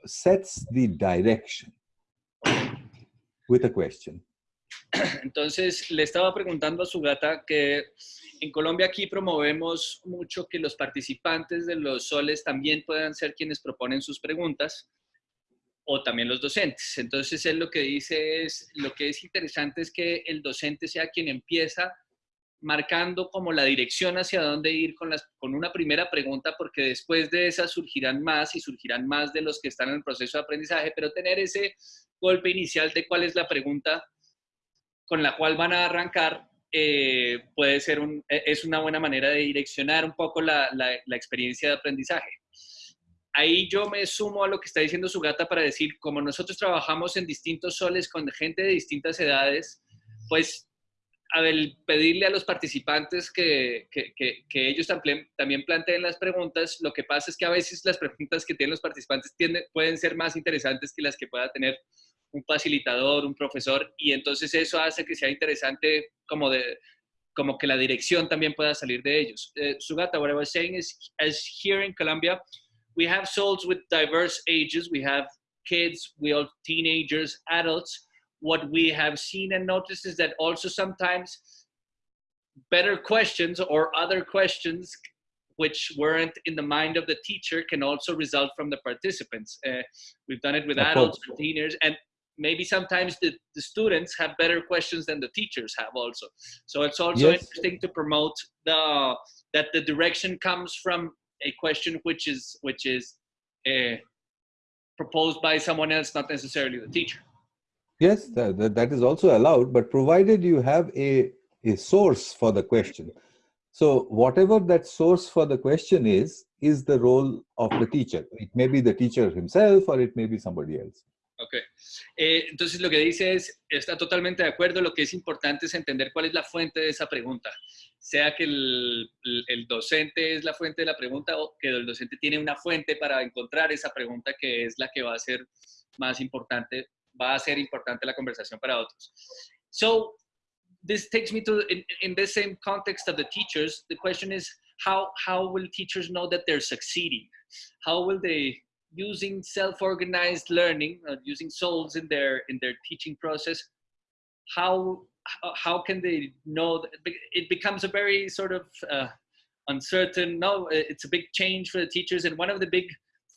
sets the direction with a question. Entonces, le estaba preguntando a su gata que en Colombia aquí promovemos mucho que los participantes de los soles también puedan ser quienes proponen sus preguntas o también los docentes. Entonces, él lo que dice es, lo que es interesante es que el docente sea quien empieza marcando como la dirección hacia dónde ir con, las, con una primera pregunta, porque después de esa surgirán más y surgirán más de los que están en el proceso de aprendizaje, pero tener ese golpe inicial de cuál es la pregunta con la cual van a arrancar eh, puede ser e, es una buena manera de direccionar un poco la, experiencia de aprendizaje. Ahí yo me sumo a lo que está diciendo su gata para decir, como nosotros trabajamos en distintos soles con gente de distintas edades, pues al pedirle a los participantes que, ellos también, planteen las preguntas, lo que pasa es que a veces las preguntas que tienen los participantes pueden ser más interesantes que las que pueda tener un facilitador, un profesor, y entonces eso hace que sea interesante como de como que la dirección también pueda salir de ellos. Uh, Sugata, what I was saying is, as here in Colombia, we have souls with diverse ages. We have kids, we have teenagers, adults. What we have seen and noticed is that also sometimes better questions or other questions which weren't in the mind of the teacher can also result from the participants. Uh, we've done it with adults and teenagers, and maybe sometimes the, the students have better questions than the teachers have also. So it's also yes. interesting to promote the that the direction comes from a question which is which is uh, proposed by someone else, not necessarily the teacher. Yes, that, that is also allowed, but provided you have a, a source for the question. So whatever that source for the question is, is the role of the teacher. It may be the teacher himself or it may be somebody else. Ok. Eh, entonces lo que dice es, está totalmente de acuerdo, lo que es importante es entender cuál es la fuente de esa pregunta. Sea que el, el, docente es la fuente de la pregunta o que el docente tiene una fuente para encontrar esa pregunta que es la que va a ser más importante, va a ser importante la conversación para otros. So, this takes me to, in, in the same context of the teachers, the question is, how, how will teachers know that they're succeeding? How will they using self-organized learning, uh, using souls in their in their teaching process, how how can they know that it becomes a very sort of uh, uncertain? No, it's a big change for the teachers, and one of the big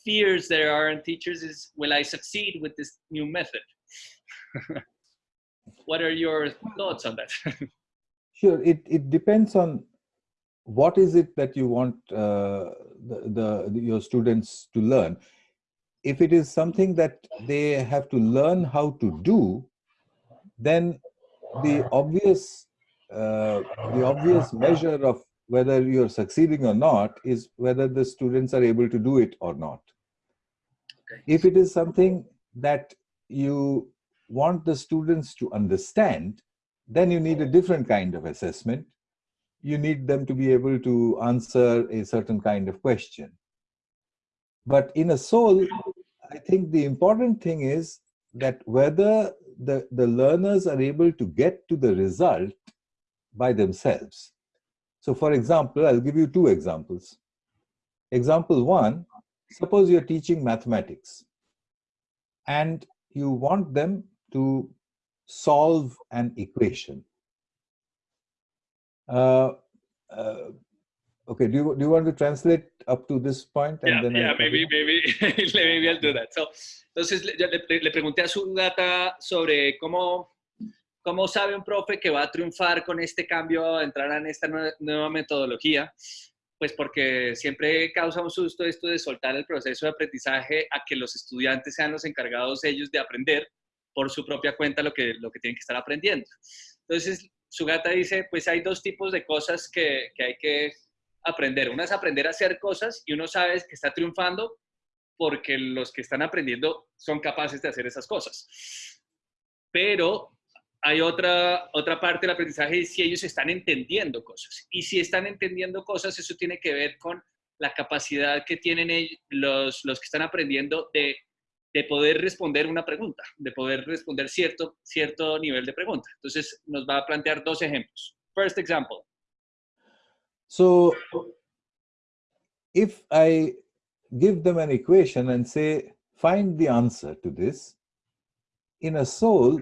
fears there are in teachers is, will I succeed with this new method? what are your thoughts on that? sure, it it depends on what is it that you want uh, the, the, your students to learn if it is something that they have to learn how to do, then the obvious uh, the obvious measure of whether you're succeeding or not is whether the students are able to do it or not. Okay. If it is something that you want the students to understand, then you need a different kind of assessment. You need them to be able to answer a certain kind of question. But in a soul, I think the important thing is that whether the, the learners are able to get to the result by themselves. So for example, I'll give you two examples. Example one, suppose you're teaching mathematics and you want them to solve an equation. Uh, uh, Okay, do you, do you want to translate up to this point? And yeah, then yeah, maybe, maybe, maybe I'll do that. So, entonces, le, le, le, pregunté a su data sobre cómo, cómo sabe un profe que va a triunfar con este cambio, entrar en esta nueva, nueva metodología. Pues porque siempre causa un susto esto de soltar el proceso de aprendizaje a que los estudiantes sean los encargados ellos de aprender por su propia cuenta lo que, lo que tienen que estar aprendiendo. Entonces, su gata dice, pues hay dos tipos de cosas que, que hay que aprender. Una es aprender a hacer cosas y uno sabe que está triunfando porque los que están aprendiendo son capaces de hacer esas cosas. Pero hay otra, otra parte del aprendizaje si ellos están entendiendo cosas. Y si están entendiendo cosas, eso tiene que ver con la capacidad que tienen los, los que están aprendiendo de, de poder responder una pregunta, de poder responder cierto, cierto nivel de pregunta. Entonces, nos va a plantear dos ejemplos. First example. So if I give them an equation and say, find the answer to this, in a soul,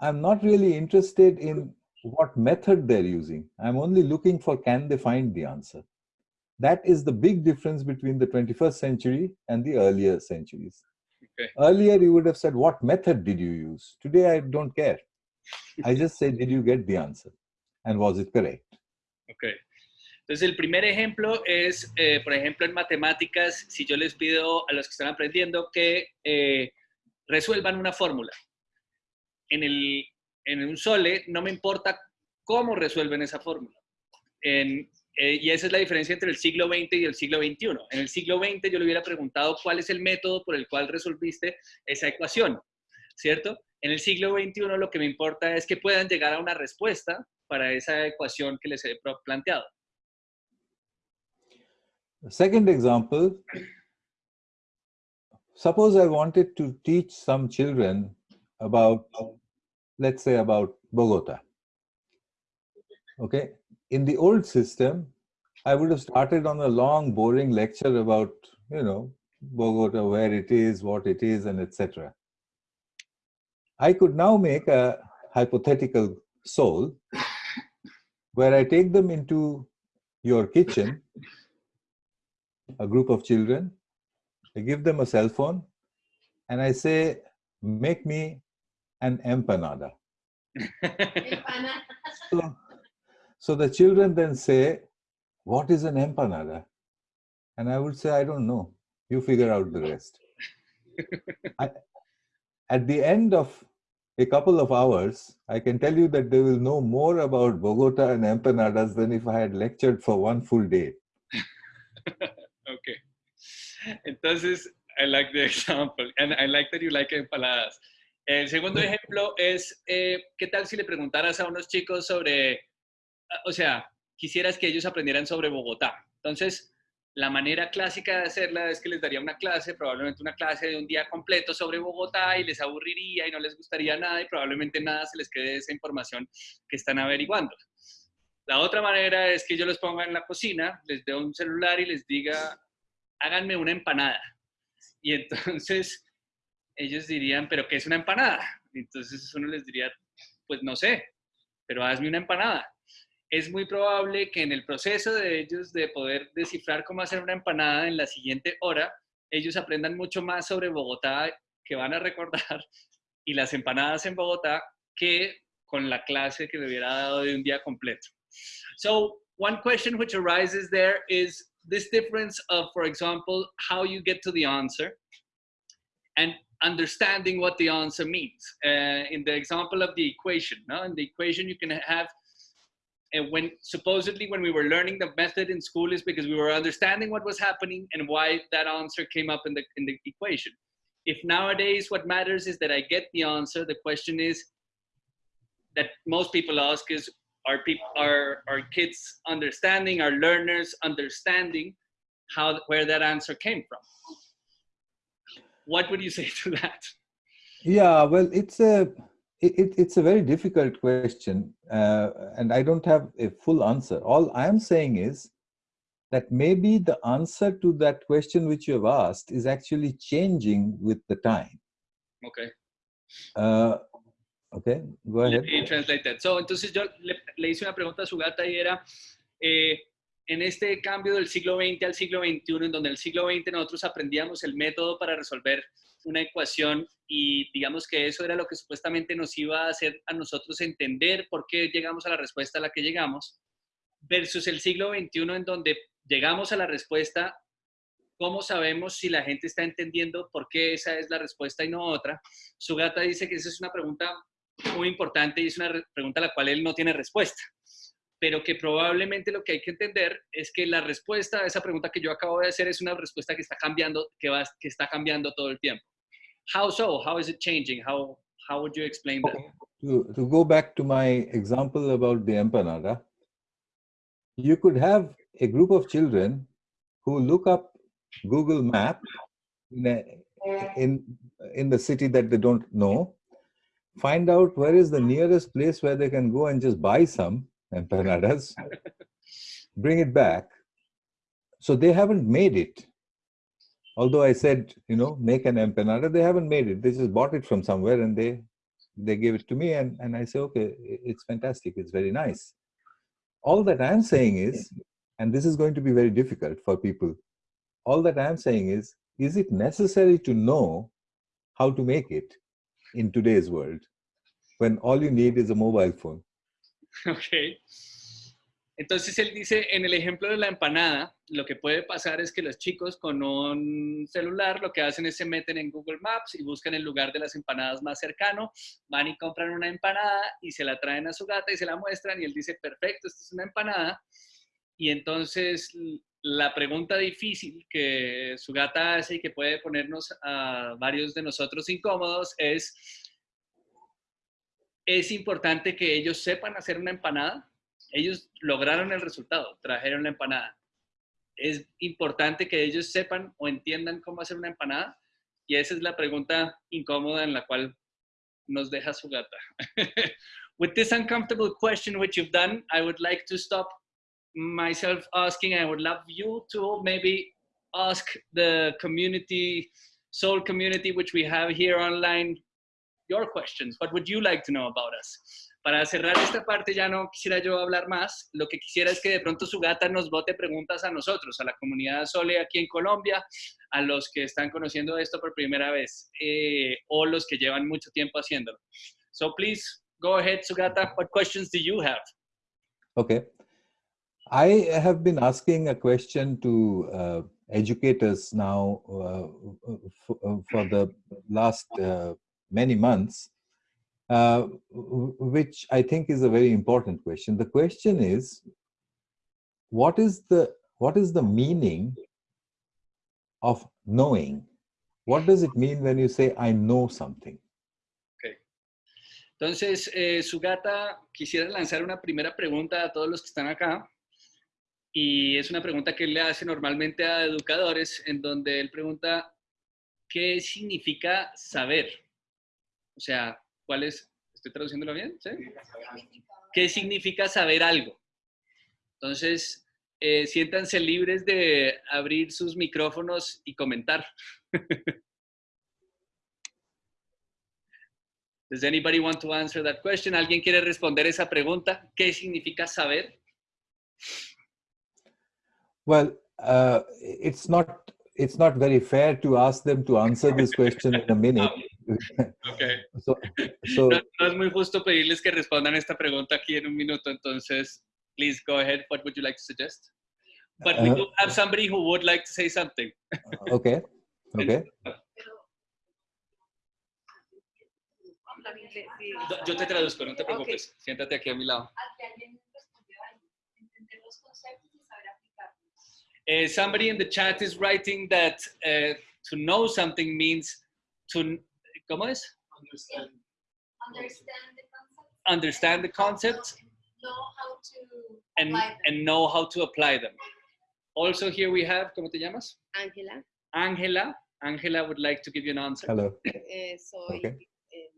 I'm not really interested in what method they're using. I'm only looking for can they find the answer. That is the big difference between the 21st century and the earlier centuries. Okay. Earlier, you would have said, what method did you use? Today, I don't care. I just say, did you get the answer? And was it correct? Okay. Entonces, el primer ejemplo es, eh, por ejemplo, en matemáticas, si yo les pido a los que están aprendiendo que eh, resuelvan una fórmula. En, el, en un SOLE no me importa cómo resuelven esa fórmula. Eh, y esa es la diferencia entre el siglo XX y el siglo XXI. En el siglo XX yo le hubiera preguntado cuál es el método por el cual resolviste esa ecuación, ¿cierto? En el siglo XXI lo que me importa es que puedan llegar a una respuesta para esa ecuación que les he planteado. Second example, suppose I wanted to teach some children about, let's say about Bogota. Okay, in the old system, I would have started on a long, boring lecture about, you know, Bogota, where it is, what it is, and etc. I could now make a hypothetical soul where I take them into your kitchen, a group of children, I give them a cell phone, and I say, make me an empanada. so, so the children then say, what is an empanada? And I would say, I don't know. You figure out the rest. I, at the end of a couple of hours, I can tell you that they will know more about Bogota and empanadas than if I had lectured for one full day. okay. Entonces, I like the example, and I like that you like empanadas. El segundo ejemplo es, eh, ¿qué tal si le preguntaras a unos chicos sobre, o sea, quisieras que ellos aprendieran sobre Bogotá? Entonces, la manera clásica de hacerla es que les daría una clase, probablemente una clase de un día completo sobre Bogotá y les aburriría y no les gustaría nada y probablemente nada se les quede de esa información que están averiguando. La otra manera es que yo los ponga en la cocina, les dé un celular y les diga, háganme una empanada. Y entonces ellos dirían, ¿pero qué es una empanada? Entonces uno les diría, pues no sé, pero hazme una empanada. Es muy probable que en el proceso de ellos de poder descifrar cómo hacer una empanada en la siguiente hora, ellos aprendan mucho más sobre Bogotá que van a recordar y las empanadas en Bogotá que con la clase que le hubiera dado de un día completo. So one question which arises there is this difference of, for example, how you get to the answer and understanding what the answer means. Uh, in the example of the equation, no? in the equation you can have, and when supposedly when we were learning the method in school is because we were understanding what was happening and why that answer came up in the, in the equation. If nowadays what matters is that I get the answer, the question is that most people ask is our people, our, our kids understanding, our learners understanding how, where that answer came from. What would you say to that? Yeah, well, it's a, it, it's a very difficult question uh, and I don't have a full answer. All I'm saying is that maybe the answer to that question which you have asked is actually changing with the time. Okay. Uh, Okay, go ahead. translate that. So, entonces yo le, le, hice una pregunta a su gata y era, eh, en este cambio del siglo XX al siglo XXI, en donde en el siglo XX nosotros aprendíamos el método para resolver una ecuación y digamos que eso era lo que supuestamente nos iba a hacer a nosotros entender por qué llegamos a la respuesta a la que llegamos, versus el siglo XXI en donde llegamos a la respuesta, ¿cómo sabemos si la gente está entendiendo por qué esa es la respuesta y no otra? Su gata dice que esa es una pregunta muy importante y es una pregunta a la cual él no tiene respuesta, pero que probablemente lo que hay que entender es que la respuesta a esa pregunta que yo acabo de hacer es una respuesta que está cambiando, que, va, que está cambiando todo el tiempo. How so? How is it changing? How, How would you explain that? To, go back to my example about the empanada, you could have a group of children who look up Google Map in, in the city that they don't know, find out where is the nearest place where they can go and just buy some empanadas, bring it back. So they haven't made it. Although I said, you know, make an empanada, they haven't made it. They just bought it from somewhere and they they gave it to me and, and I say, okay, it's fantastic. It's very nice. All that I'm saying is, and this is going to be very difficult for people, all that I'm saying is, is it necessary to know how to make it in today's world when all you need is a mobile phone? Ok. Entonces él dice, en el ejemplo de la empanada, lo que puede pasar es que los chicos con un celular lo que hacen es se meten en Google Maps y buscan el lugar de las empanadas más cercano, van y compran una empanada y se la traen a su gata y se la muestran y él dice, perfecto, esta es una empanada. Y entonces la pregunta difícil que su gata hace y que puede ponernos a varios de nosotros incómodos es, ¿es importante que ellos sepan hacer una empanada? ellos lograron el resultado, trajeron la empanada. Es importante que ellos sepan o entiendan cómo hacer una empanada y esa es la pregunta incómoda en la cual nos deja su gata. With this uncomfortable question which you've done, I would like to stop myself asking, I would love you to maybe ask the community, soul community, which we have here online, your questions. What would you like to know about us? para cerrar esta parte ya no quisiera yo hablar más. Lo que quisiera es que de pronto su gata nos bote preguntas a nosotros, a la comunidad Sole aquí en Colombia, a los que están conociendo esto por primera vez eh, o los que llevan mucho tiempo haciéndolo. So please go ahead, Sugata. What questions do you have? Okay. I have been asking a question to uh, educators now uh, for, for, the last uh, many months. uh, which I think is a very important question. The question is, what is the what is the meaning of knowing? What does it mean when you say I know something? Okay. Entonces, eh, Sugata, quisiera lanzar una primera pregunta a todos los que están acá. Y es una pregunta que él le hace normalmente a educadores, en donde él pregunta, ¿qué significa saber? O sea, ¿Cuál es? ¿Estoy traduciéndolo bien? ¿Qué significa saber algo? Entonces, eh, siéntanse libres de abrir sus micrófonos y comentar. Does anybody want to answer that question? ¿Alguien quiere responder esa pregunta? ¿Qué significa saber? Well, uh, it's not it's not very fair to ask them to answer this question in a minute. Okay. So, so, no, no, es muy justo pedirles que respondan esta pregunta aquí en un minuto, entonces, please go ahead. What would you like to suggest? But we uh, do have somebody who would like to say something. okay. Okay. Yo te traduzco, no te preocupes. Okay. Siéntate aquí a mi lado. Uh, somebody in the chat is writing that uh, to know something means to ¿Cómo es? Understand. Understand the concept. Understand the concepts. Know how to and, and know how to apply them. Also here we have, ¿cómo te llamas? Ángela. Ángela. Ángela would like to give you an answer. Hello. Soy okay. eh,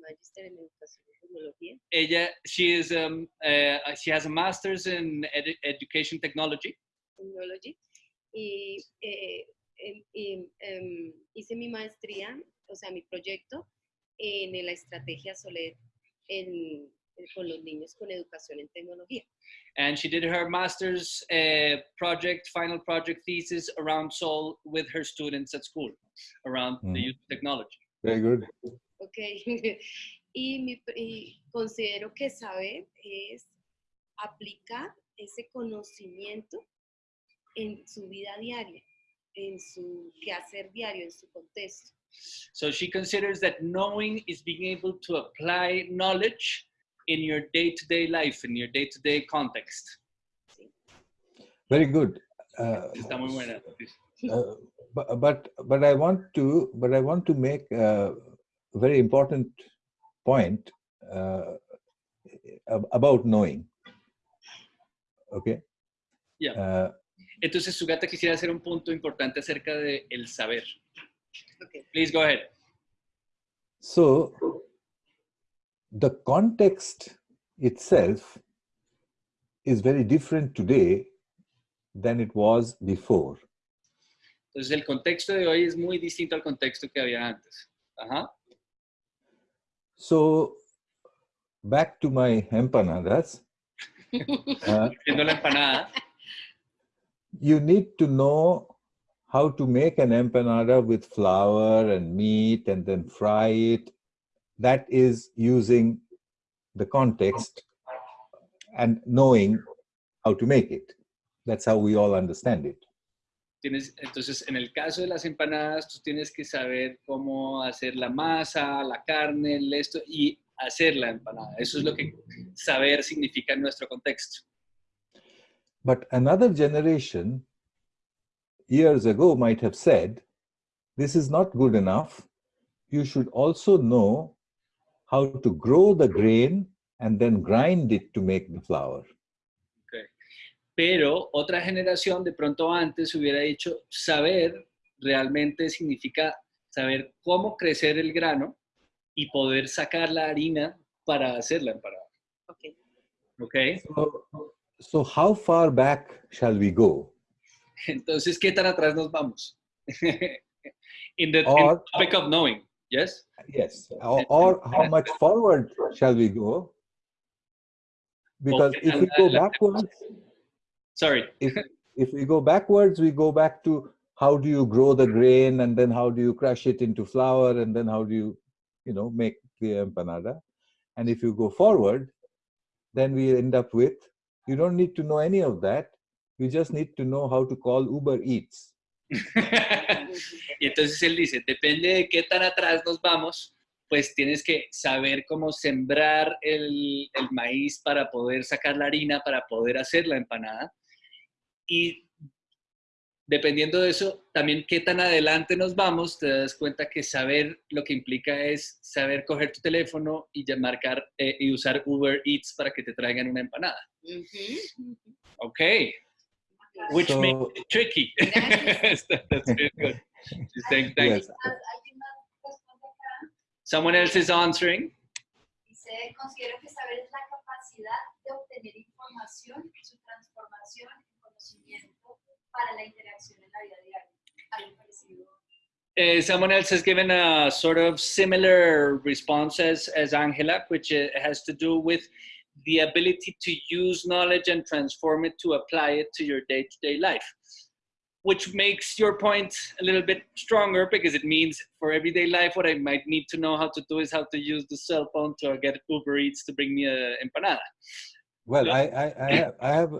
magister en educación. Ella, she is, um, uh, she has a master's in edu education technology. Technology. Y, eh, y um, hice mi maestría o sea, mi proyecto en la estrategia Soler en, con los niños con educación en tecnología. And she did her master's uh, project, final project thesis around Soul with her students at school, around mm. the use of technology. Very good. Okay. y, mi, y considero que saber es aplicar ese conocimiento en su vida diaria, en su quehacer diario, en su contexto. So she considers that knowing is being able to apply knowledge in your day-to-day life, in your day-to-day context. Very good. Uh, Está muy buena. Uh, but, but but I want to but I want to make a very important point uh, about knowing. Okay. Yeah. Entonces, Sugata quisiera hacer un punto importante acerca de el saber. Okay. Please go ahead. so, the context itself is very different today than it was before. Entonces, el contexto de hoy es muy distinto al contexto que había antes. Ajá. So, back to my empanadas. uh, Haciendo la empanada. You need to know how to make an empanada with flour and meat and then fry it. That is using the context and knowing how to make it. That's how we all understand it. Entonces, en el caso de las empanadas, tú tienes que saber cómo hacer la masa, la carne, el esto y hacer la empanada. Eso es lo que saber significa en nuestro contexto. But another generation years ago might have said, this is not good enough. You should also know how to grow the grain and then grind it to make the flour. Pero otra generación de pronto antes hubiera dicho, saber realmente significa saber cómo crecer el grano y poder sacar la harina para hacer la empanada. Okay. ¿Ok? So, so how far back shall we go? Entonces, ¿qué tan atrás nos vamos? in, the, in the topic of knowing, yes? Yes. Or, or how much forward shall we go? Because Okay, if we uh, go uh, uh, backwards, Sorry. if, if we go backwards, we go back to how do you grow the grain and then how do you crush it into flour and then how do you, you know, make the empanada. And if you go forward, then we end up with, you don't need to know any of that. You just need to know how to call Uber Eats. y entonces él dice, depende de qué tan atrás nos vamos, pues tienes que saber cómo sembrar el, el maíz para poder sacar la harina, para poder hacer la empanada. Y dependiendo de eso, también qué tan adelante nos vamos, te das cuenta que saber lo que implica es saber coger tu teléfono y marcar eh, y usar Uber Eats para que te traigan una empanada. Ujú. Ok, which So- makes it tricky. Gracias. That's very good. She's saying thank you. Yes. ¿Alguien más responde acá? Someone else is answering. Considero que saber es la capacidad de obtener información su transformación en conocimiento para la interacción en la vida diaria. Uh, someone else has given a sort of similar response as, as Angela, which uh, has to do with the ability to use knowledge and transform it to apply it to your day to day life. Which makes your point a little bit stronger because it means for everyday life, what I might need to know how to do is how to use the cell phone to get Uber Eats to bring me a empanada. Well, Yeah. I, I, I have, I have,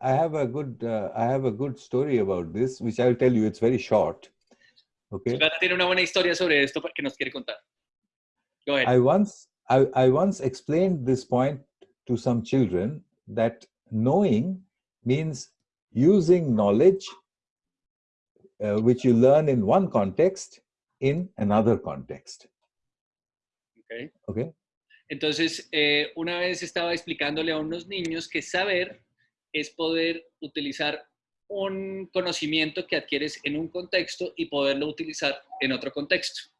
I, have a good, uh, I have a good story about this, which I'll tell you. It's very short. Okay. Tiene una buena historia sobre esto que nos quiere contar. Go ahead. I once, I, I once explained this point to some children that knowing means using knowledge, uh, which you learn in one context, in another context. Okay. Okay. Entonces, eh, una vez estaba explicándole a unos niños que saber es poder utilizar un conocimiento que adquieres en un contexto y poderlo utilizar en otro contexto.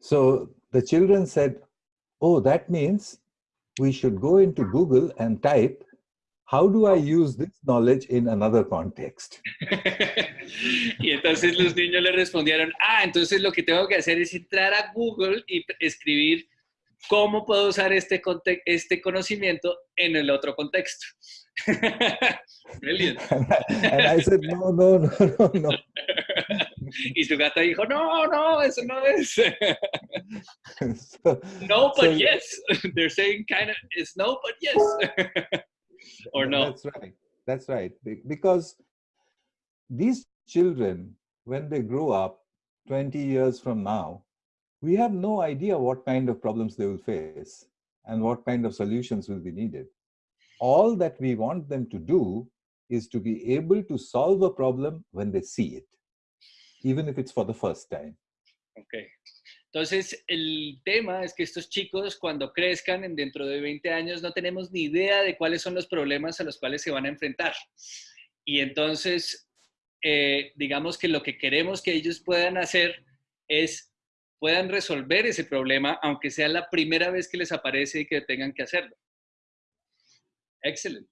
So the children said, "Oh, that means we should go into Google and type." How do I use this knowledge in another context? y entonces los niños le respondieron, ah, entonces lo que tengo que hacer es entrar a Google y escribir cómo puedo usar este, este conocimiento en el otro contexto. Brilliant. And I, and I said, no, no, no, no, no. Y su gata dijo, no, no, eso no es. so, no, but So- yes. They're saying kind of, it's no, but yes. or no. That's right. That's right. Because these children, when they grow up 20 years from now, we have no idea what kind of problems they will face and what kind of solutions will be needed. All that we want them to do is to be able to solve a problem when they see it, even if it's for the first time. Ok. Entonces, el tema es que estos chicos cuando crezcan en dentro de 20 años no tenemos ni idea de cuáles son los problemas a los cuales se van a enfrentar. Y entonces, eh, digamos que lo que queremos que ellos puedan hacer es puedan resolver ese problema, aunque sea la primera vez que les aparece y que tengan que hacerlo. Excellent.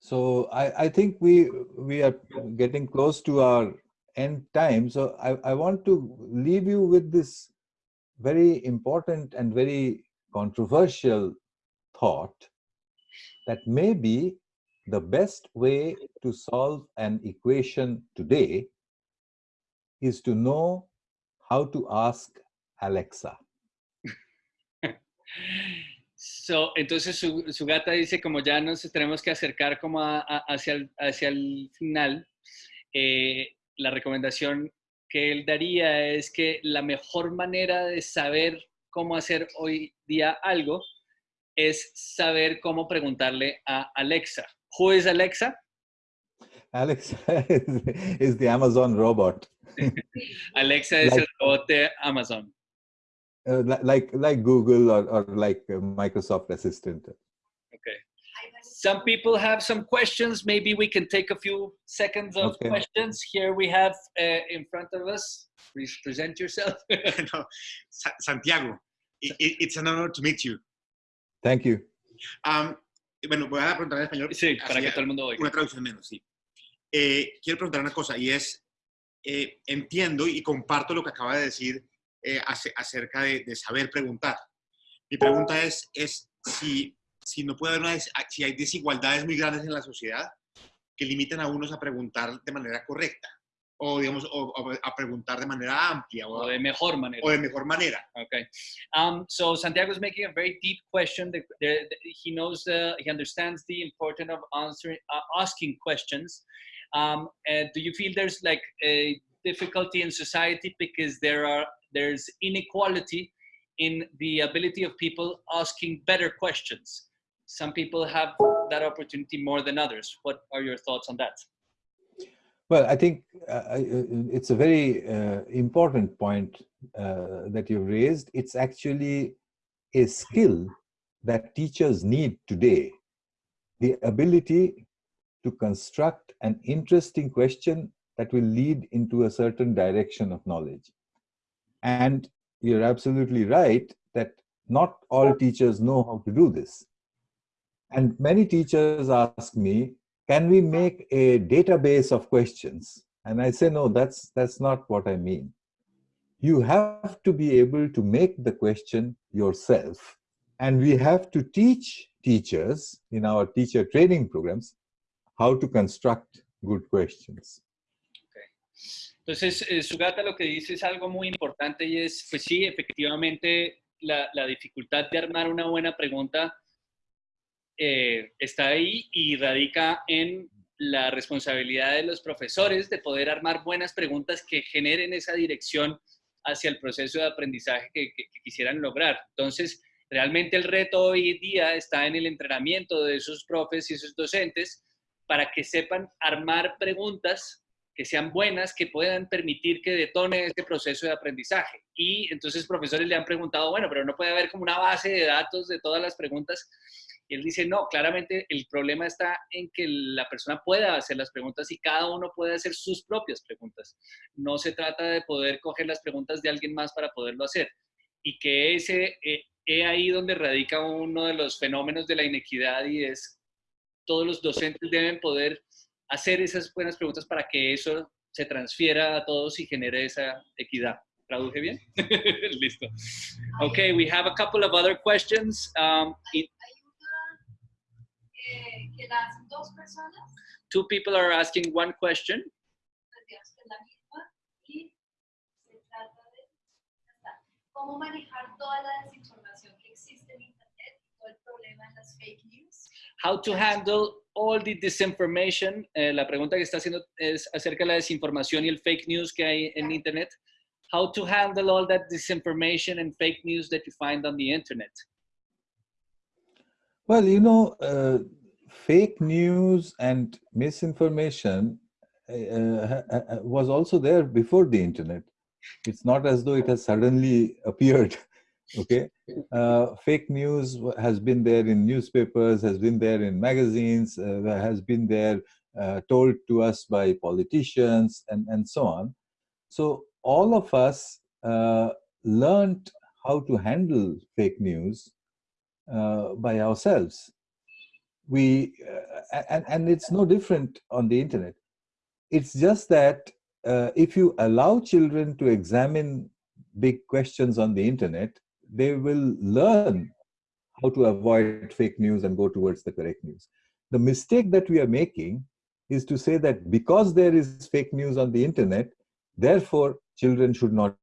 So I, I think we we are getting close to our end time. So I, I want to leave you with this very important and very controversial thought that maybe the best way to solve an equation today is to know how to ask Alexa. So, entonces su, su, gata dice como ya nos tenemos que acercar como a, a, hacia, el, hacia el final, eh, la recomendación que él daría es que la mejor manera de saber cómo hacer hoy día algo es saber cómo preguntarle a Alexa. Who is Alexa? Alexa is, is the Amazon robot. Alexa es Like- el robot de Amazon. Uh, like like Google or, or like uh, Microsoft Assistant. Okay. Some people have some questions. Maybe we can take a few seconds of Okay. questions. Here we have uh, in front of us. Please present yourself. No, Sa- Santiago, i- i- it's an honor to meet you. Thank you. Um, bueno, voy a preguntar en español. sí, para así, que todo el mundo oiga. Una traducción menos, sí. Eh, quiero preguntar una cosa y es, eh, entiendo y comparto lo que acaba de decir eh, ace- acerca de, de saber preguntar. Mi pregunta es, es si, si no puede haber una, si hay desigualdades muy grandes en la sociedad que limitan a unos a preguntar de manera correcta o, digamos, o, o a preguntar de manera amplia o, O de mejor manera. o de mejor manera. Okay. Um, so Santiago is making a very deep question. He knows the, he understands the importance of answering, uh, asking questions. Um, and do you feel there's like a difficulty in society because there are there's inequality in the ability of people asking better questions? Some people have that opportunity more than others. What are your thoughts on that? Well, I think uh, uh, it's a very uh, important point uh, that you've raised. It's actually a skill that teachers need today the ability to construct an interesting question that will lead into a certain direction of knowledge. And you're absolutely right that not all teachers know how to do this. And many teachers ask me, can we make a database of questions? And i say no that's that's not what i mean. You have to be able to make the question yourself. And we have to teach teachers in our teacher training programs how to construct good questions Entonces, eh, Sugata lo que dice es algo muy importante y es, pues sí, efectivamente, la, dificultad de armar una buena pregunta eh, está ahí y radica en la responsabilidad de los profesores de poder armar buenas preguntas que generen esa dirección hacia el proceso de aprendizaje que, que- que quisieran lograr. Entonces, realmente el reto hoy día está en el entrenamiento de esos profes y esos docentes para que sepan armar preguntas que sean buenas, que puedan permitir que detone este proceso de aprendizaje. Y entonces profesores le han preguntado, bueno, pero no puede haber como una base de datos de todas las preguntas. Y él dice, no, claramente el problema está en que la persona pueda hacer las preguntas y cada uno puede hacer sus propias preguntas. No se trata de poder coger las preguntas de alguien más para poderlo hacer. Y que ese, eh, he ahí donde radica uno de los fenómenos de la inequidad y es todos los docentes deben poder hacer esas buenas preguntas para que eso se transfiera a todos y genere esa equidad. ¿Traduje bien? Listo. Okay, we have a couple of other questions. Um, it- eh, two people are asking one question. pues cómo manejar toda la desinformación que existe en Internet, todo el problema de las fake news. How to handle all the disinformation. Eh, la pregunta que está haciendo es acerca de la desinformación y el fake news que hay en Internet. How to handle all that disinformation and fake news that you find on the Internet. well you know uh, fake news and misinformation uh, uh, uh, was also there before the internet It's not as though it has suddenly appeared. Okay, uh, fake news has been there in newspapers, has been there in magazines, uh, has been there uh, told to us by politicians, and and so on. So all of us uh, learned how to handle fake news uh, by ourselves. We uh, and and it's no different on the internet. It's just that if you allow children to examine big questions on the internet, they will learn how to avoid fake news and go towards the correct news. The mistake that we are making is to say that because there is fake news on the internet, therefore children should not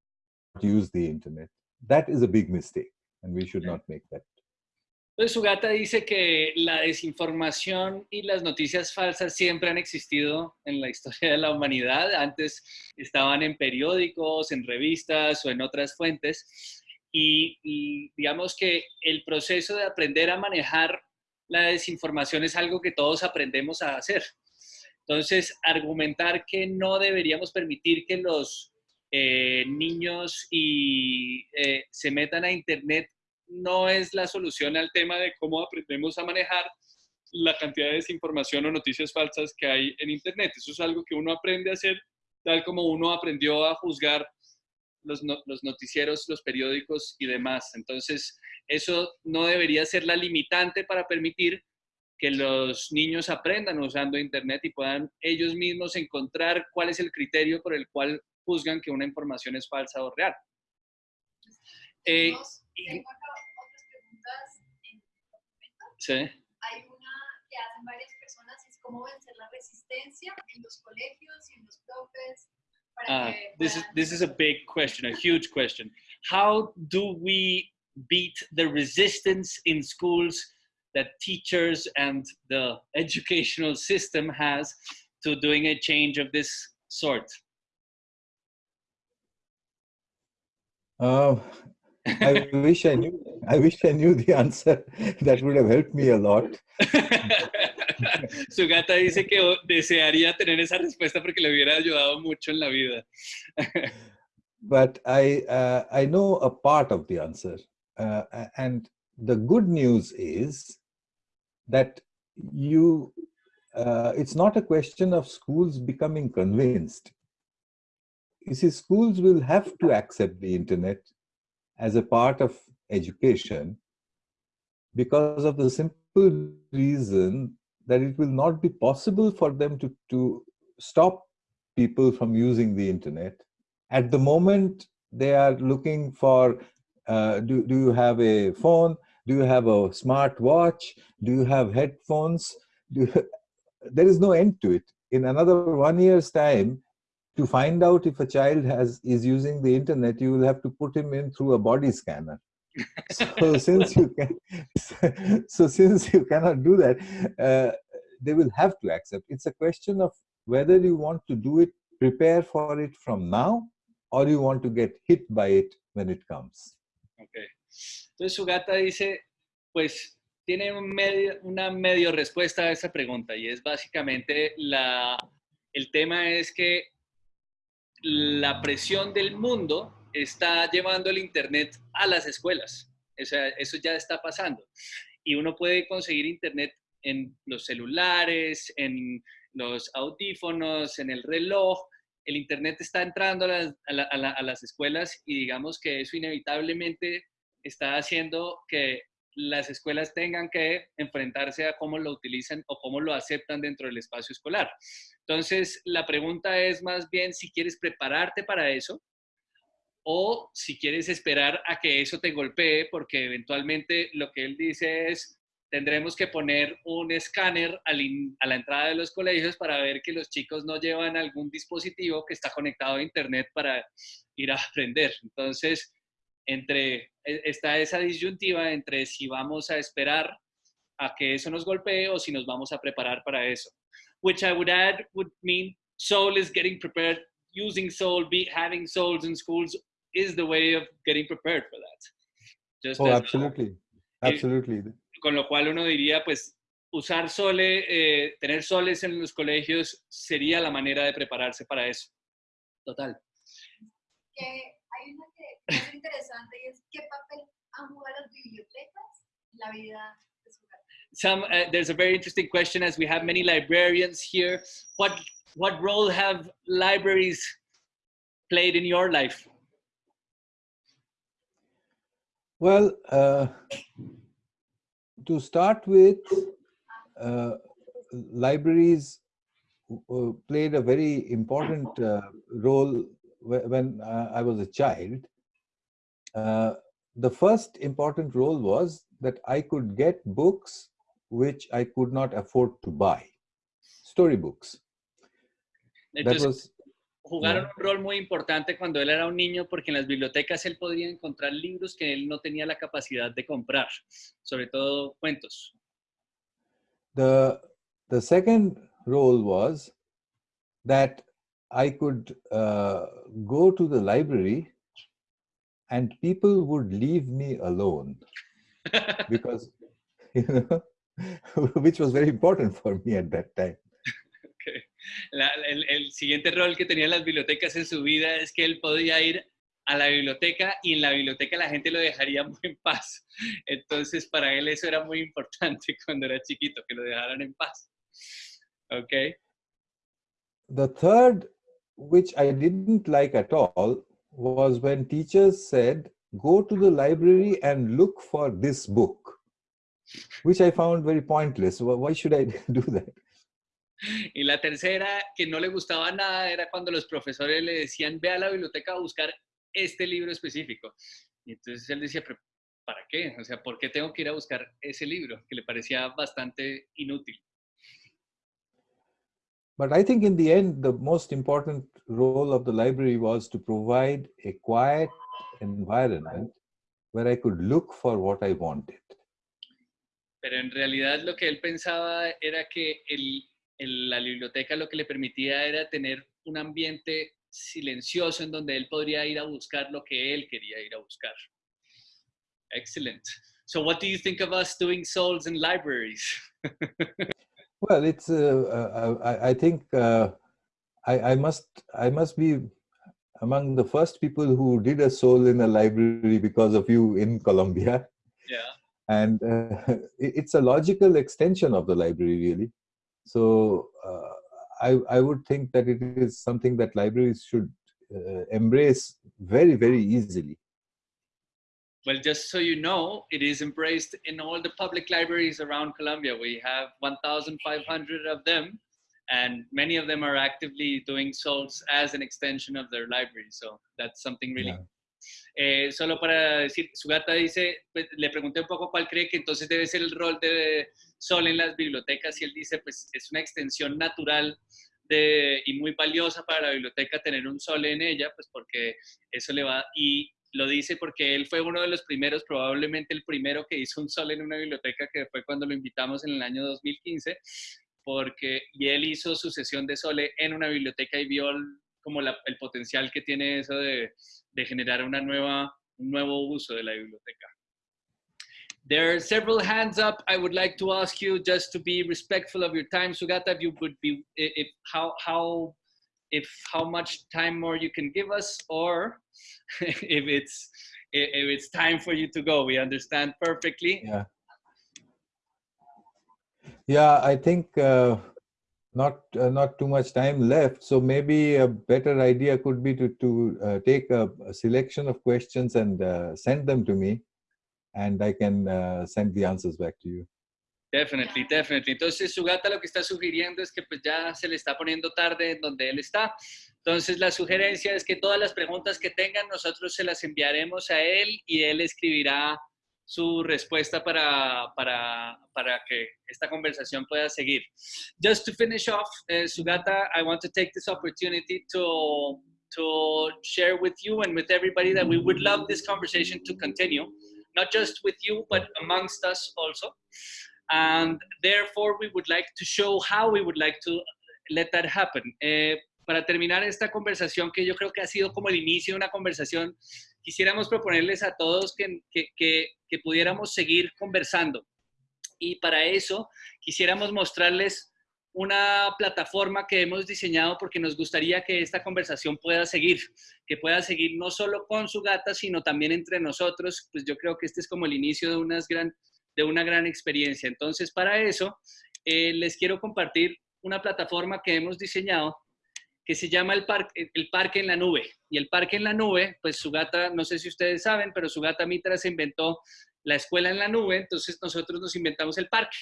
use the internet. That is a big mistake and we should not make that. Entonces Sugata dice que la desinformación y las noticias falsas siempre han existido en la historia de la humanidad. Antes estaban en periódicos, en revistas o en otras fuentes. Y, digamos que el proceso de aprender a manejar la desinformación es algo que todos aprendemos a hacer. Entonces, argumentar que no deberíamos permitir que los eh, niños y, eh, se metan a Internet no es la solución al tema de cómo aprendemos a manejar la cantidad de desinformación o noticias falsas que hay en Internet. Eso es algo que uno aprende a hacer, tal como uno aprendió a juzgar los, los, noticieros, los periódicos y demás. Entonces, eso no debería ser la limitante para permitir que los niños aprendan usando Internet y puedan ellos mismos encontrar cuál es el criterio por el cual juzgan que una información es falsa o real. Eh, tengo acá otras preguntas en el documento. Sí. Hay una que hacen varias personas, es cómo vencer la resistencia en los colegios y en los profes. Uh, this is this is a big question, a huge question. How do we beat the resistance in schools that teachers and the educational system has to doing a change of this sort? Uh, I wish I knew. I wish I knew the answer. That would have helped me a lot. Su gata dice que desearía tener esa respuesta porque le hubiera ayudado mucho en la vida. but I uh, I know a part of the answer, uh, and the good news is that you. Uh, it's not a question of schools becoming convinced you see, schools will have to accept the internet as a part of education because of the simple reason that it will not be possible for them to, to stop people from using the internet. At the moment, they are looking for, uh, do, do you have a phone? Do you have a smart watch? Do you have headphones? You, there is no end to it. In another one year's time, to find out if a child has is using the internet, you will have to put him in through a body scanner. So since you can, so since you cannot do that, uh, they will have to accept. It's a question of whether you want to do it, prepare for it from now, or you want to get hit by it when it comes. Okay. Entonces su gata dice, pues tiene un medio, una medio respuesta a esa pregunta y es básicamente la, el tema es que la presión del mundo está llevando el Internet a las escuelas. eso ya está pasando. Y uno puede conseguir Internet en los celulares, en los audífonos, en el reloj. El Internet está entrando a las escuelas y digamos que eso inevitablemente está haciendo que las escuelas tengan que enfrentarse a cómo lo utilizan o cómo lo aceptan dentro del espacio escolar. Entonces, la pregunta es más bien si quieres prepararte para eso o si quieres esperar a que eso te golpee, porque eventualmente lo que él dice es, tendremos que poner un escáner a la entrada de los colegios para ver que los chicos no llevan algún dispositivo que está conectado a Internet para ir a aprender. Entonces, entre, e, está esa disyuntiva entre si vamos a esperar a que eso nos golpee o si nos vamos a preparar para eso. Which I would add would mean Soul is getting prepared. Using Soul, be, having Souls in schools is the way of getting prepared for that. Just oh, absolutely. Absolutely. Con lo cual uno diría, pues, usar Sole, eh, tener soles en los colegios sería la manera de prepararse para eso. Total. que hay una que es interesante y es qué papel han jugado las bibliotecas en la vida de su gata. Some, uh, there's a very interesting question as we have many librarians here. What, what role have libraries played in your life? Well, uh, to start with, uh, libraries uh, played a very important uh, role when uh, I was a child. Uh, the first important role was that I could get books which I could not afford to buy, storybooks. That was jugaron un rol muy importante cuando él era un niño porque en las bibliotecas él podía encontrar libros que él no tenía la capacidad de comprar, sobre todo cuentos. the the second role was that I could uh, go to the library and people would leave me alone because you know which was very important for me at that time. El, siguiente rol que tenían las bibliotecas en su vida es que él podía ir a la biblioteca y en la biblioteca la gente lo dejaría en paz. Entonces, para él eso era muy importante cuando era chiquito, que lo dejaran en paz. Ok. the third which i didn't like at all was when teachers said go to the library and look for this book which i found very pointless Wh- why should i do that Y la tercera, que no le gustaba nada, era cuando los profesores le decían, ve a la biblioteca a buscar este libro específico. Y entonces él decía, "¿Pero ¿para qué? O sea, ¿por qué tengo que ir a buscar ese libro? Que le parecía bastante inútil. But I think in the end, the most important role of the library was to provide a quiet environment where I could look for what I wanted. Pero en realidad lo que él pensaba era que el- el- la biblioteca lo que le permitía era tener un ambiente silencioso en donde él podría ir a buscar lo que él quería ir a buscar. Excellent. So what do you think of us doing souls in libraries? Well, it's. Uh, uh, I, I think uh, I, I must. I must be among the first people who did a soul in a library because of you in Colombia, Yeah. and uh, it's a logical extension of the library, really. So uh, I, I would think that it is something that libraries should uh, embrace very, very easily. Well, just so you know, it is embraced in all the public libraries around Colombia. We have 1,500 of them, and many of them are actively doing souls as an extension of their library. So that's something really. Yeah. Eh, solo para decir, su gata dice, pues, le pregunté un poco cuál cree que entonces debe ser el rol de Sol en las bibliotecas y él dice, pues es una extensión natural de, y muy valiosa para la biblioteca tener un Sol en ella, pues porque eso le va, y lo dice porque él fue uno de los primeros, probablemente el primero que hizo un Sol en una biblioteca, que fue cuando lo invitamos en el año 2015, porque, y él hizo su sesión de Sole en una biblioteca y vio como la- el potencial que tiene eso de, de generar una nueva, un nuevo uso de la biblioteca. There are several hands up. I would like to ask you just to be respectful of your time, Sugata, if you would be, if how how if how much time more you can give us, or if it's if it's time for you to go. We understand perfectly. Yeah. Yeah, I think uh, not uh, not too much time left. So maybe a better idea could be to to uh, take a, a selection of questions and uh, send them to me, and I can uh, send the answers back to you. Definitely, definitely. Entonces, Sugata lo que está sugiriendo es que pues ya se le está poniendo tarde en donde él está. Entonces, la sugerencia es que todas las preguntas que tengan, nosotros se las enviaremos a él y él escribirá su respuesta para, para, para que esta conversación pueda seguir. Just to finish off, uh, Sugata, I want to take this opportunity to, to share with you and with everybody that we would love this conversation to continue, not just with you, but amongst us also. And therefore, we would like to show how we would like to let that happen. Eh, para terminar esta conversación, que yo creo que ha sido como el inicio de una conversación, quisiéramos proponerles a todos que, que, que, que pudiéramos seguir conversando. Y para eso quisiéramos mostrarles una plataforma que hemos diseñado porque nos gustaría que esta conversación pueda seguir, que pueda seguir no solo con su gata, sino también entre nosotros. Pues yo creo que este es como el inicio de, unas gran, de una gran experiencia. Entonces, para eso, eh, les quiero compartir una plataforma que hemos diseñado que se llama el, parque, el Parque en la Nube. Y el Parque en la Nube, pues su gata, no sé si ustedes saben, pero su gata Mitra se inventó la escuela en la nube, entonces nosotros nos inventamos el parque.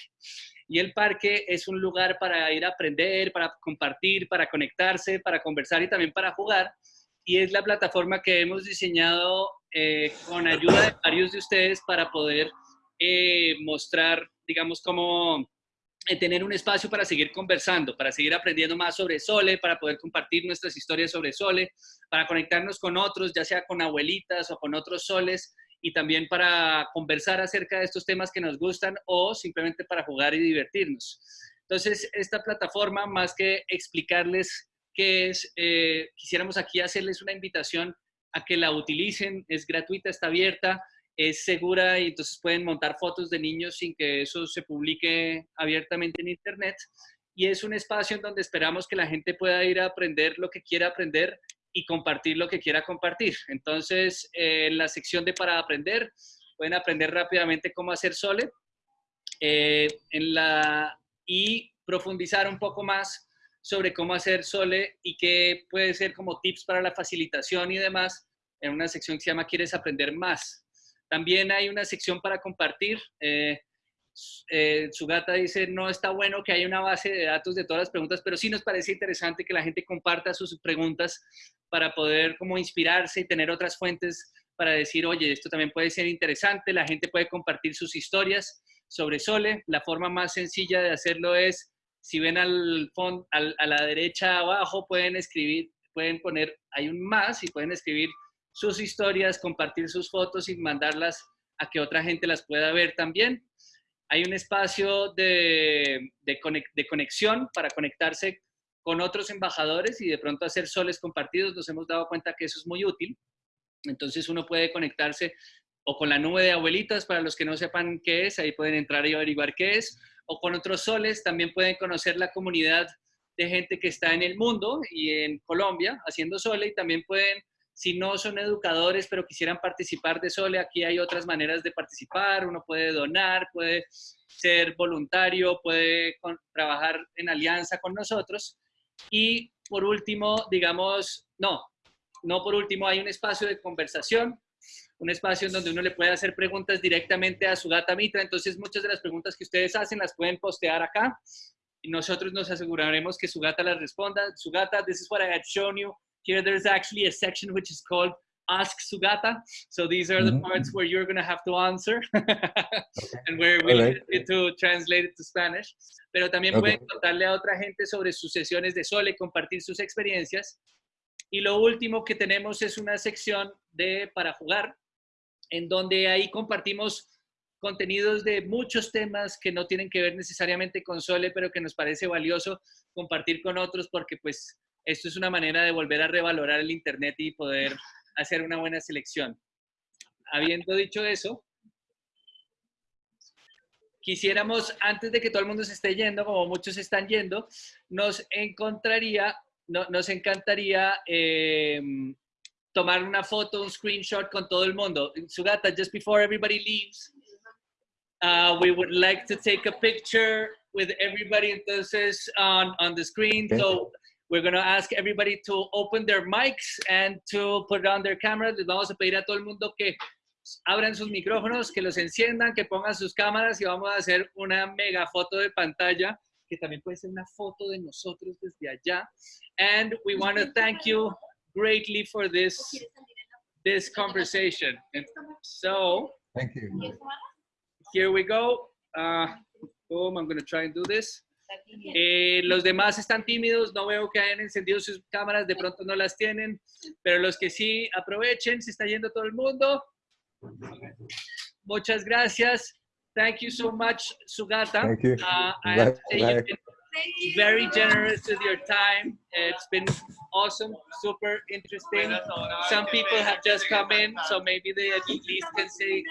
Y el parque es un lugar para ir a aprender, para compartir, para conectarse, para conversar y también para jugar. Y es la plataforma que hemos diseñado eh, con ayuda de varios de ustedes para poder eh, mostrar, digamos, cómo eh, tener un espacio para seguir conversando, para seguir aprendiendo más sobre Sole, para poder compartir nuestras historias sobre Sole, para conectarnos con otros, ya sea con abuelitas o con otros soles, y también para conversar acerca de estos temas que nos gustan o simplemente para jugar y divertirnos. Entonces, esta plataforma, más que explicarles qué es, eh, quisiéramos aquí hacerles una invitación a que la utilicen, es gratuita, está abierta, es segura y entonces pueden montar fotos de niños sin que eso se publique abiertamente en Internet. Y es un espacio en donde esperamos que la gente pueda ir a aprender lo que quiera aprender y compartir lo que quiera compartir. Entonces, eh, en la sección de para aprender, pueden aprender rápidamente cómo hacer Sole eh, en la, y profundizar un poco más sobre cómo hacer Sole y qué puede ser como tips para la facilitación y demás en una sección que se llama ¿Quieres aprender más? También hay una sección para compartir. Eh, eh, su gata dice, no está bueno que haya una base de datos de todas las preguntas, pero sí nos parece interesante que la gente comparta sus preguntas para poder como inspirarse y tener otras fuentes para decir, oye, esto también puede ser interesante, la gente puede compartir sus historias sobre Sole. La forma más sencilla de hacerlo es, si ven al, fondo, a la derecha abajo, pueden escribir, pueden poner, hay un más y pueden escribir sus historias, compartir sus fotos y mandarlas a que otra gente las pueda ver también hay un espacio de, conexión para conectarse con otros embajadores y de pronto hacer soles compartidos. Nos hemos dado cuenta que eso es muy útil. Entonces uno puede conectarse o con la nube de abuelitas, para los que no sepan qué es, ahí pueden entrar y averiguar qué es, o con otros soles, también pueden conocer la comunidad de gente que está en el mundo y en Colombia haciendo sole y también pueden si no son educadores, pero quisieran participar de Sole, aquí hay otras maneras de participar. Uno puede donar, puede ser voluntario, puede trabajar en alianza con nosotros. Y por último, digamos, no, no por último, hay un espacio de conversación, un espacio en donde uno le puede hacer preguntas directamente a su gata Mitra. Entonces, muchas de las preguntas que ustedes hacen las pueden postear acá y nosotros nos aseguraremos que su gata las responda. Su gata, this is what I had shown you. Here, there's actually a section which is called Ask Sugata. So these are the mm -hmm. parts where you're going to have to answer and we're willing right. to translate it to Spanish. Pero también okay. pueden contarle a otra gente sobre sus sesiones de Sole, compartir sus experiencias. Y lo último que tenemos es una sección de para jugar, en donde ahí compartimos contenidos de muchos temas que no tienen que ver necesariamente con Sole, pero que nos parece valioso compartir con otros porque pues esto es una manera de volver a revalorar el Internet y poder hacer una buena selección. Habiendo dicho eso, quisiéramos, antes de que todo el mundo se esté yendo, como muchos están yendo, nos encontraría, nos encantaría eh, tomar una foto, un screenshot con todo el mundo. Sugata, just before everybody leaves, uh, we would like to take a picture with everybody entonces on, on the screen. So We're going to ask everybody to open their mics and to put on their cameras. Les vamos a pedir a todo el mundo que abran sus micrófonos, que los enciendan, que pongan sus cámaras y vamos a hacer una mega foto de pantalla, que también puede ser una foto de nosotros desde allá. And we want to thank you greatly for this, this conversation. And so, thank you. Here we go. Uh, boom, I'm going to try and do this. Eh, los demás están tímidos, no veo que hayan encendido sus cámaras, de pronto no las tienen, pero los que sí aprovechen, se está yendo todo el mundo. Muchas gracias. Thank you so much, Sugata. Thank you. Uh, I have to say you've been very generous with your time. It's been awesome, super interesting. Some people have just come in, so maybe they at least can say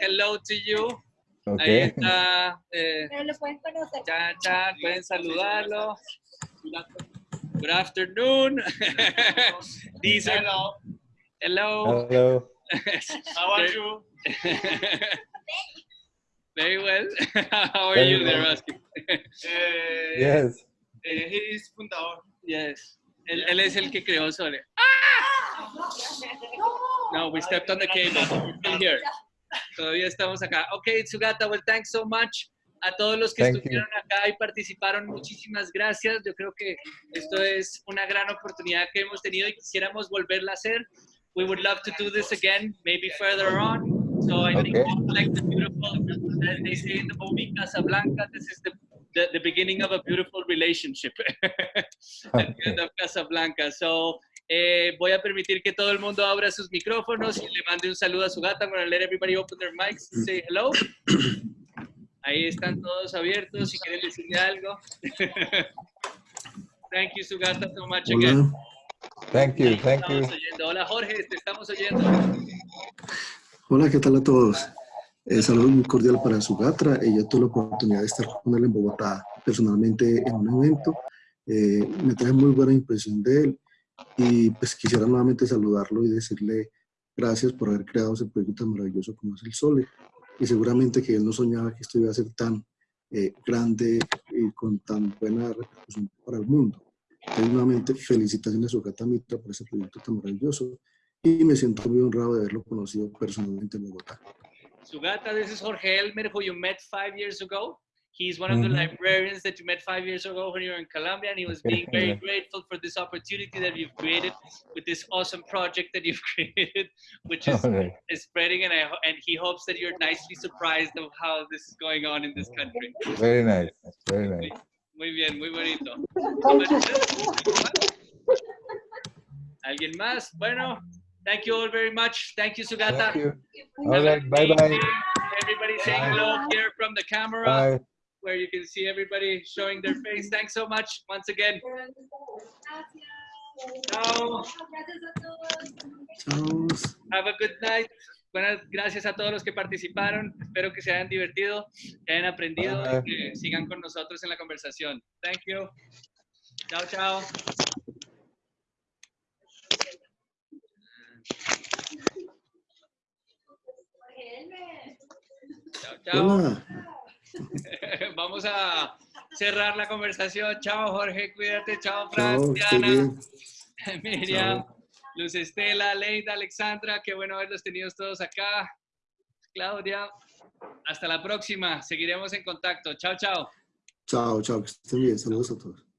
hello to you. Ahí Okay. está. eh, Pero lo pueden conocer. chan, chan, pueden saludarlo. Good afternoon. These are Hello. hello. Hello. How are you? Very well. How are Very you there, well. Rusky? Eh, Yes. eh, he is fundador. Yes. Él, él es el que creó Sole. No, we stepped on the cable. Still here. Todavía estamos acá. Ok, Sugata, well, thanks so much. A todos los que Thank you. estuvieron acá y participaron, muchísimas gracias. Yo creo que esto es una gran oportunidad que hemos tenido y quisiéramos volverla a hacer. We would love to do this again, maybe further on. So I think like the beautiful, as they say in the movie Casablanca, this is the, the, the beginning of a beautiful relationship. At the end of Casablanca. So eh, voy a permitir que todo el mundo abra sus micrófonos y le mande un saludo a su gata. I'm going to let everybody open their mics and say hello. Ahí están todos abiertos si quieren decirle algo. Thank you, Sugata, so much again. Thank you. Thank you. Oyendo. Hola, Jorge, te estamos oyendo. hola, ¿qué tal a todos? Eh, saludos muy cordial para Sugatra. Yo tuve la oportunidad de estar con él en Bogotá personalmente en un evento. Eh, me trae muy buena impresión de él y pues quisiera nuevamente saludarlo y decirle gracias por haber creado ese proyecto tan maravilloso como es el Sole. Y seguramente que él no soñaba que esto iba a ser tan eh, grande y con tan buena repercusión para el mundo. Entonces, nuevamente, felicitaciones a Sugata Mitra por ese proyecto tan maravilloso y me siento muy honrado de haberlo conocido personalmente en Bogotá. Sugata, this is Jorge Elmer, who you met five years ago. He's one of the Mhm. librarians that you met five years ago when you were in Colombia, and he was being very Yeah. grateful for this opportunity that you've created with this awesome project that you've created, which is, All right. is spreading, and, I, and he hopes that you're nicely surprised of how this is going on in this country. Very nice. Very nice. Muy bien, muy bonito. ¿Alguien más? Bueno, thank you all very much. Thank you, Sugata. Thank you. All right. Bye bye. Everybody saying hello here from the camera Bye. Where you can see everybody showing their face. Thanks so much once again. Gracias. Chao. Gracias a todos. Chao. Have a good night. Buenas gracias a todos los que participaron. Espero que se hayan divertido, que hayan aprendido Bye. y que sigan con nosotros en la conversación. Thank you. Chao, chao. Chao, chao. Hola. Vamos a cerrar la conversación. Chao, Jorge, cuídate. Chao, Fran, Diana. Miriam, Chao. Luz Estela, Leida, Alexandra. Qué bueno haberlos tenido todos acá. Claudia. Hasta la próxima. Seguiremos en contacto. Chao, chao. Chao, chao, que estén bien. Saludos a todos.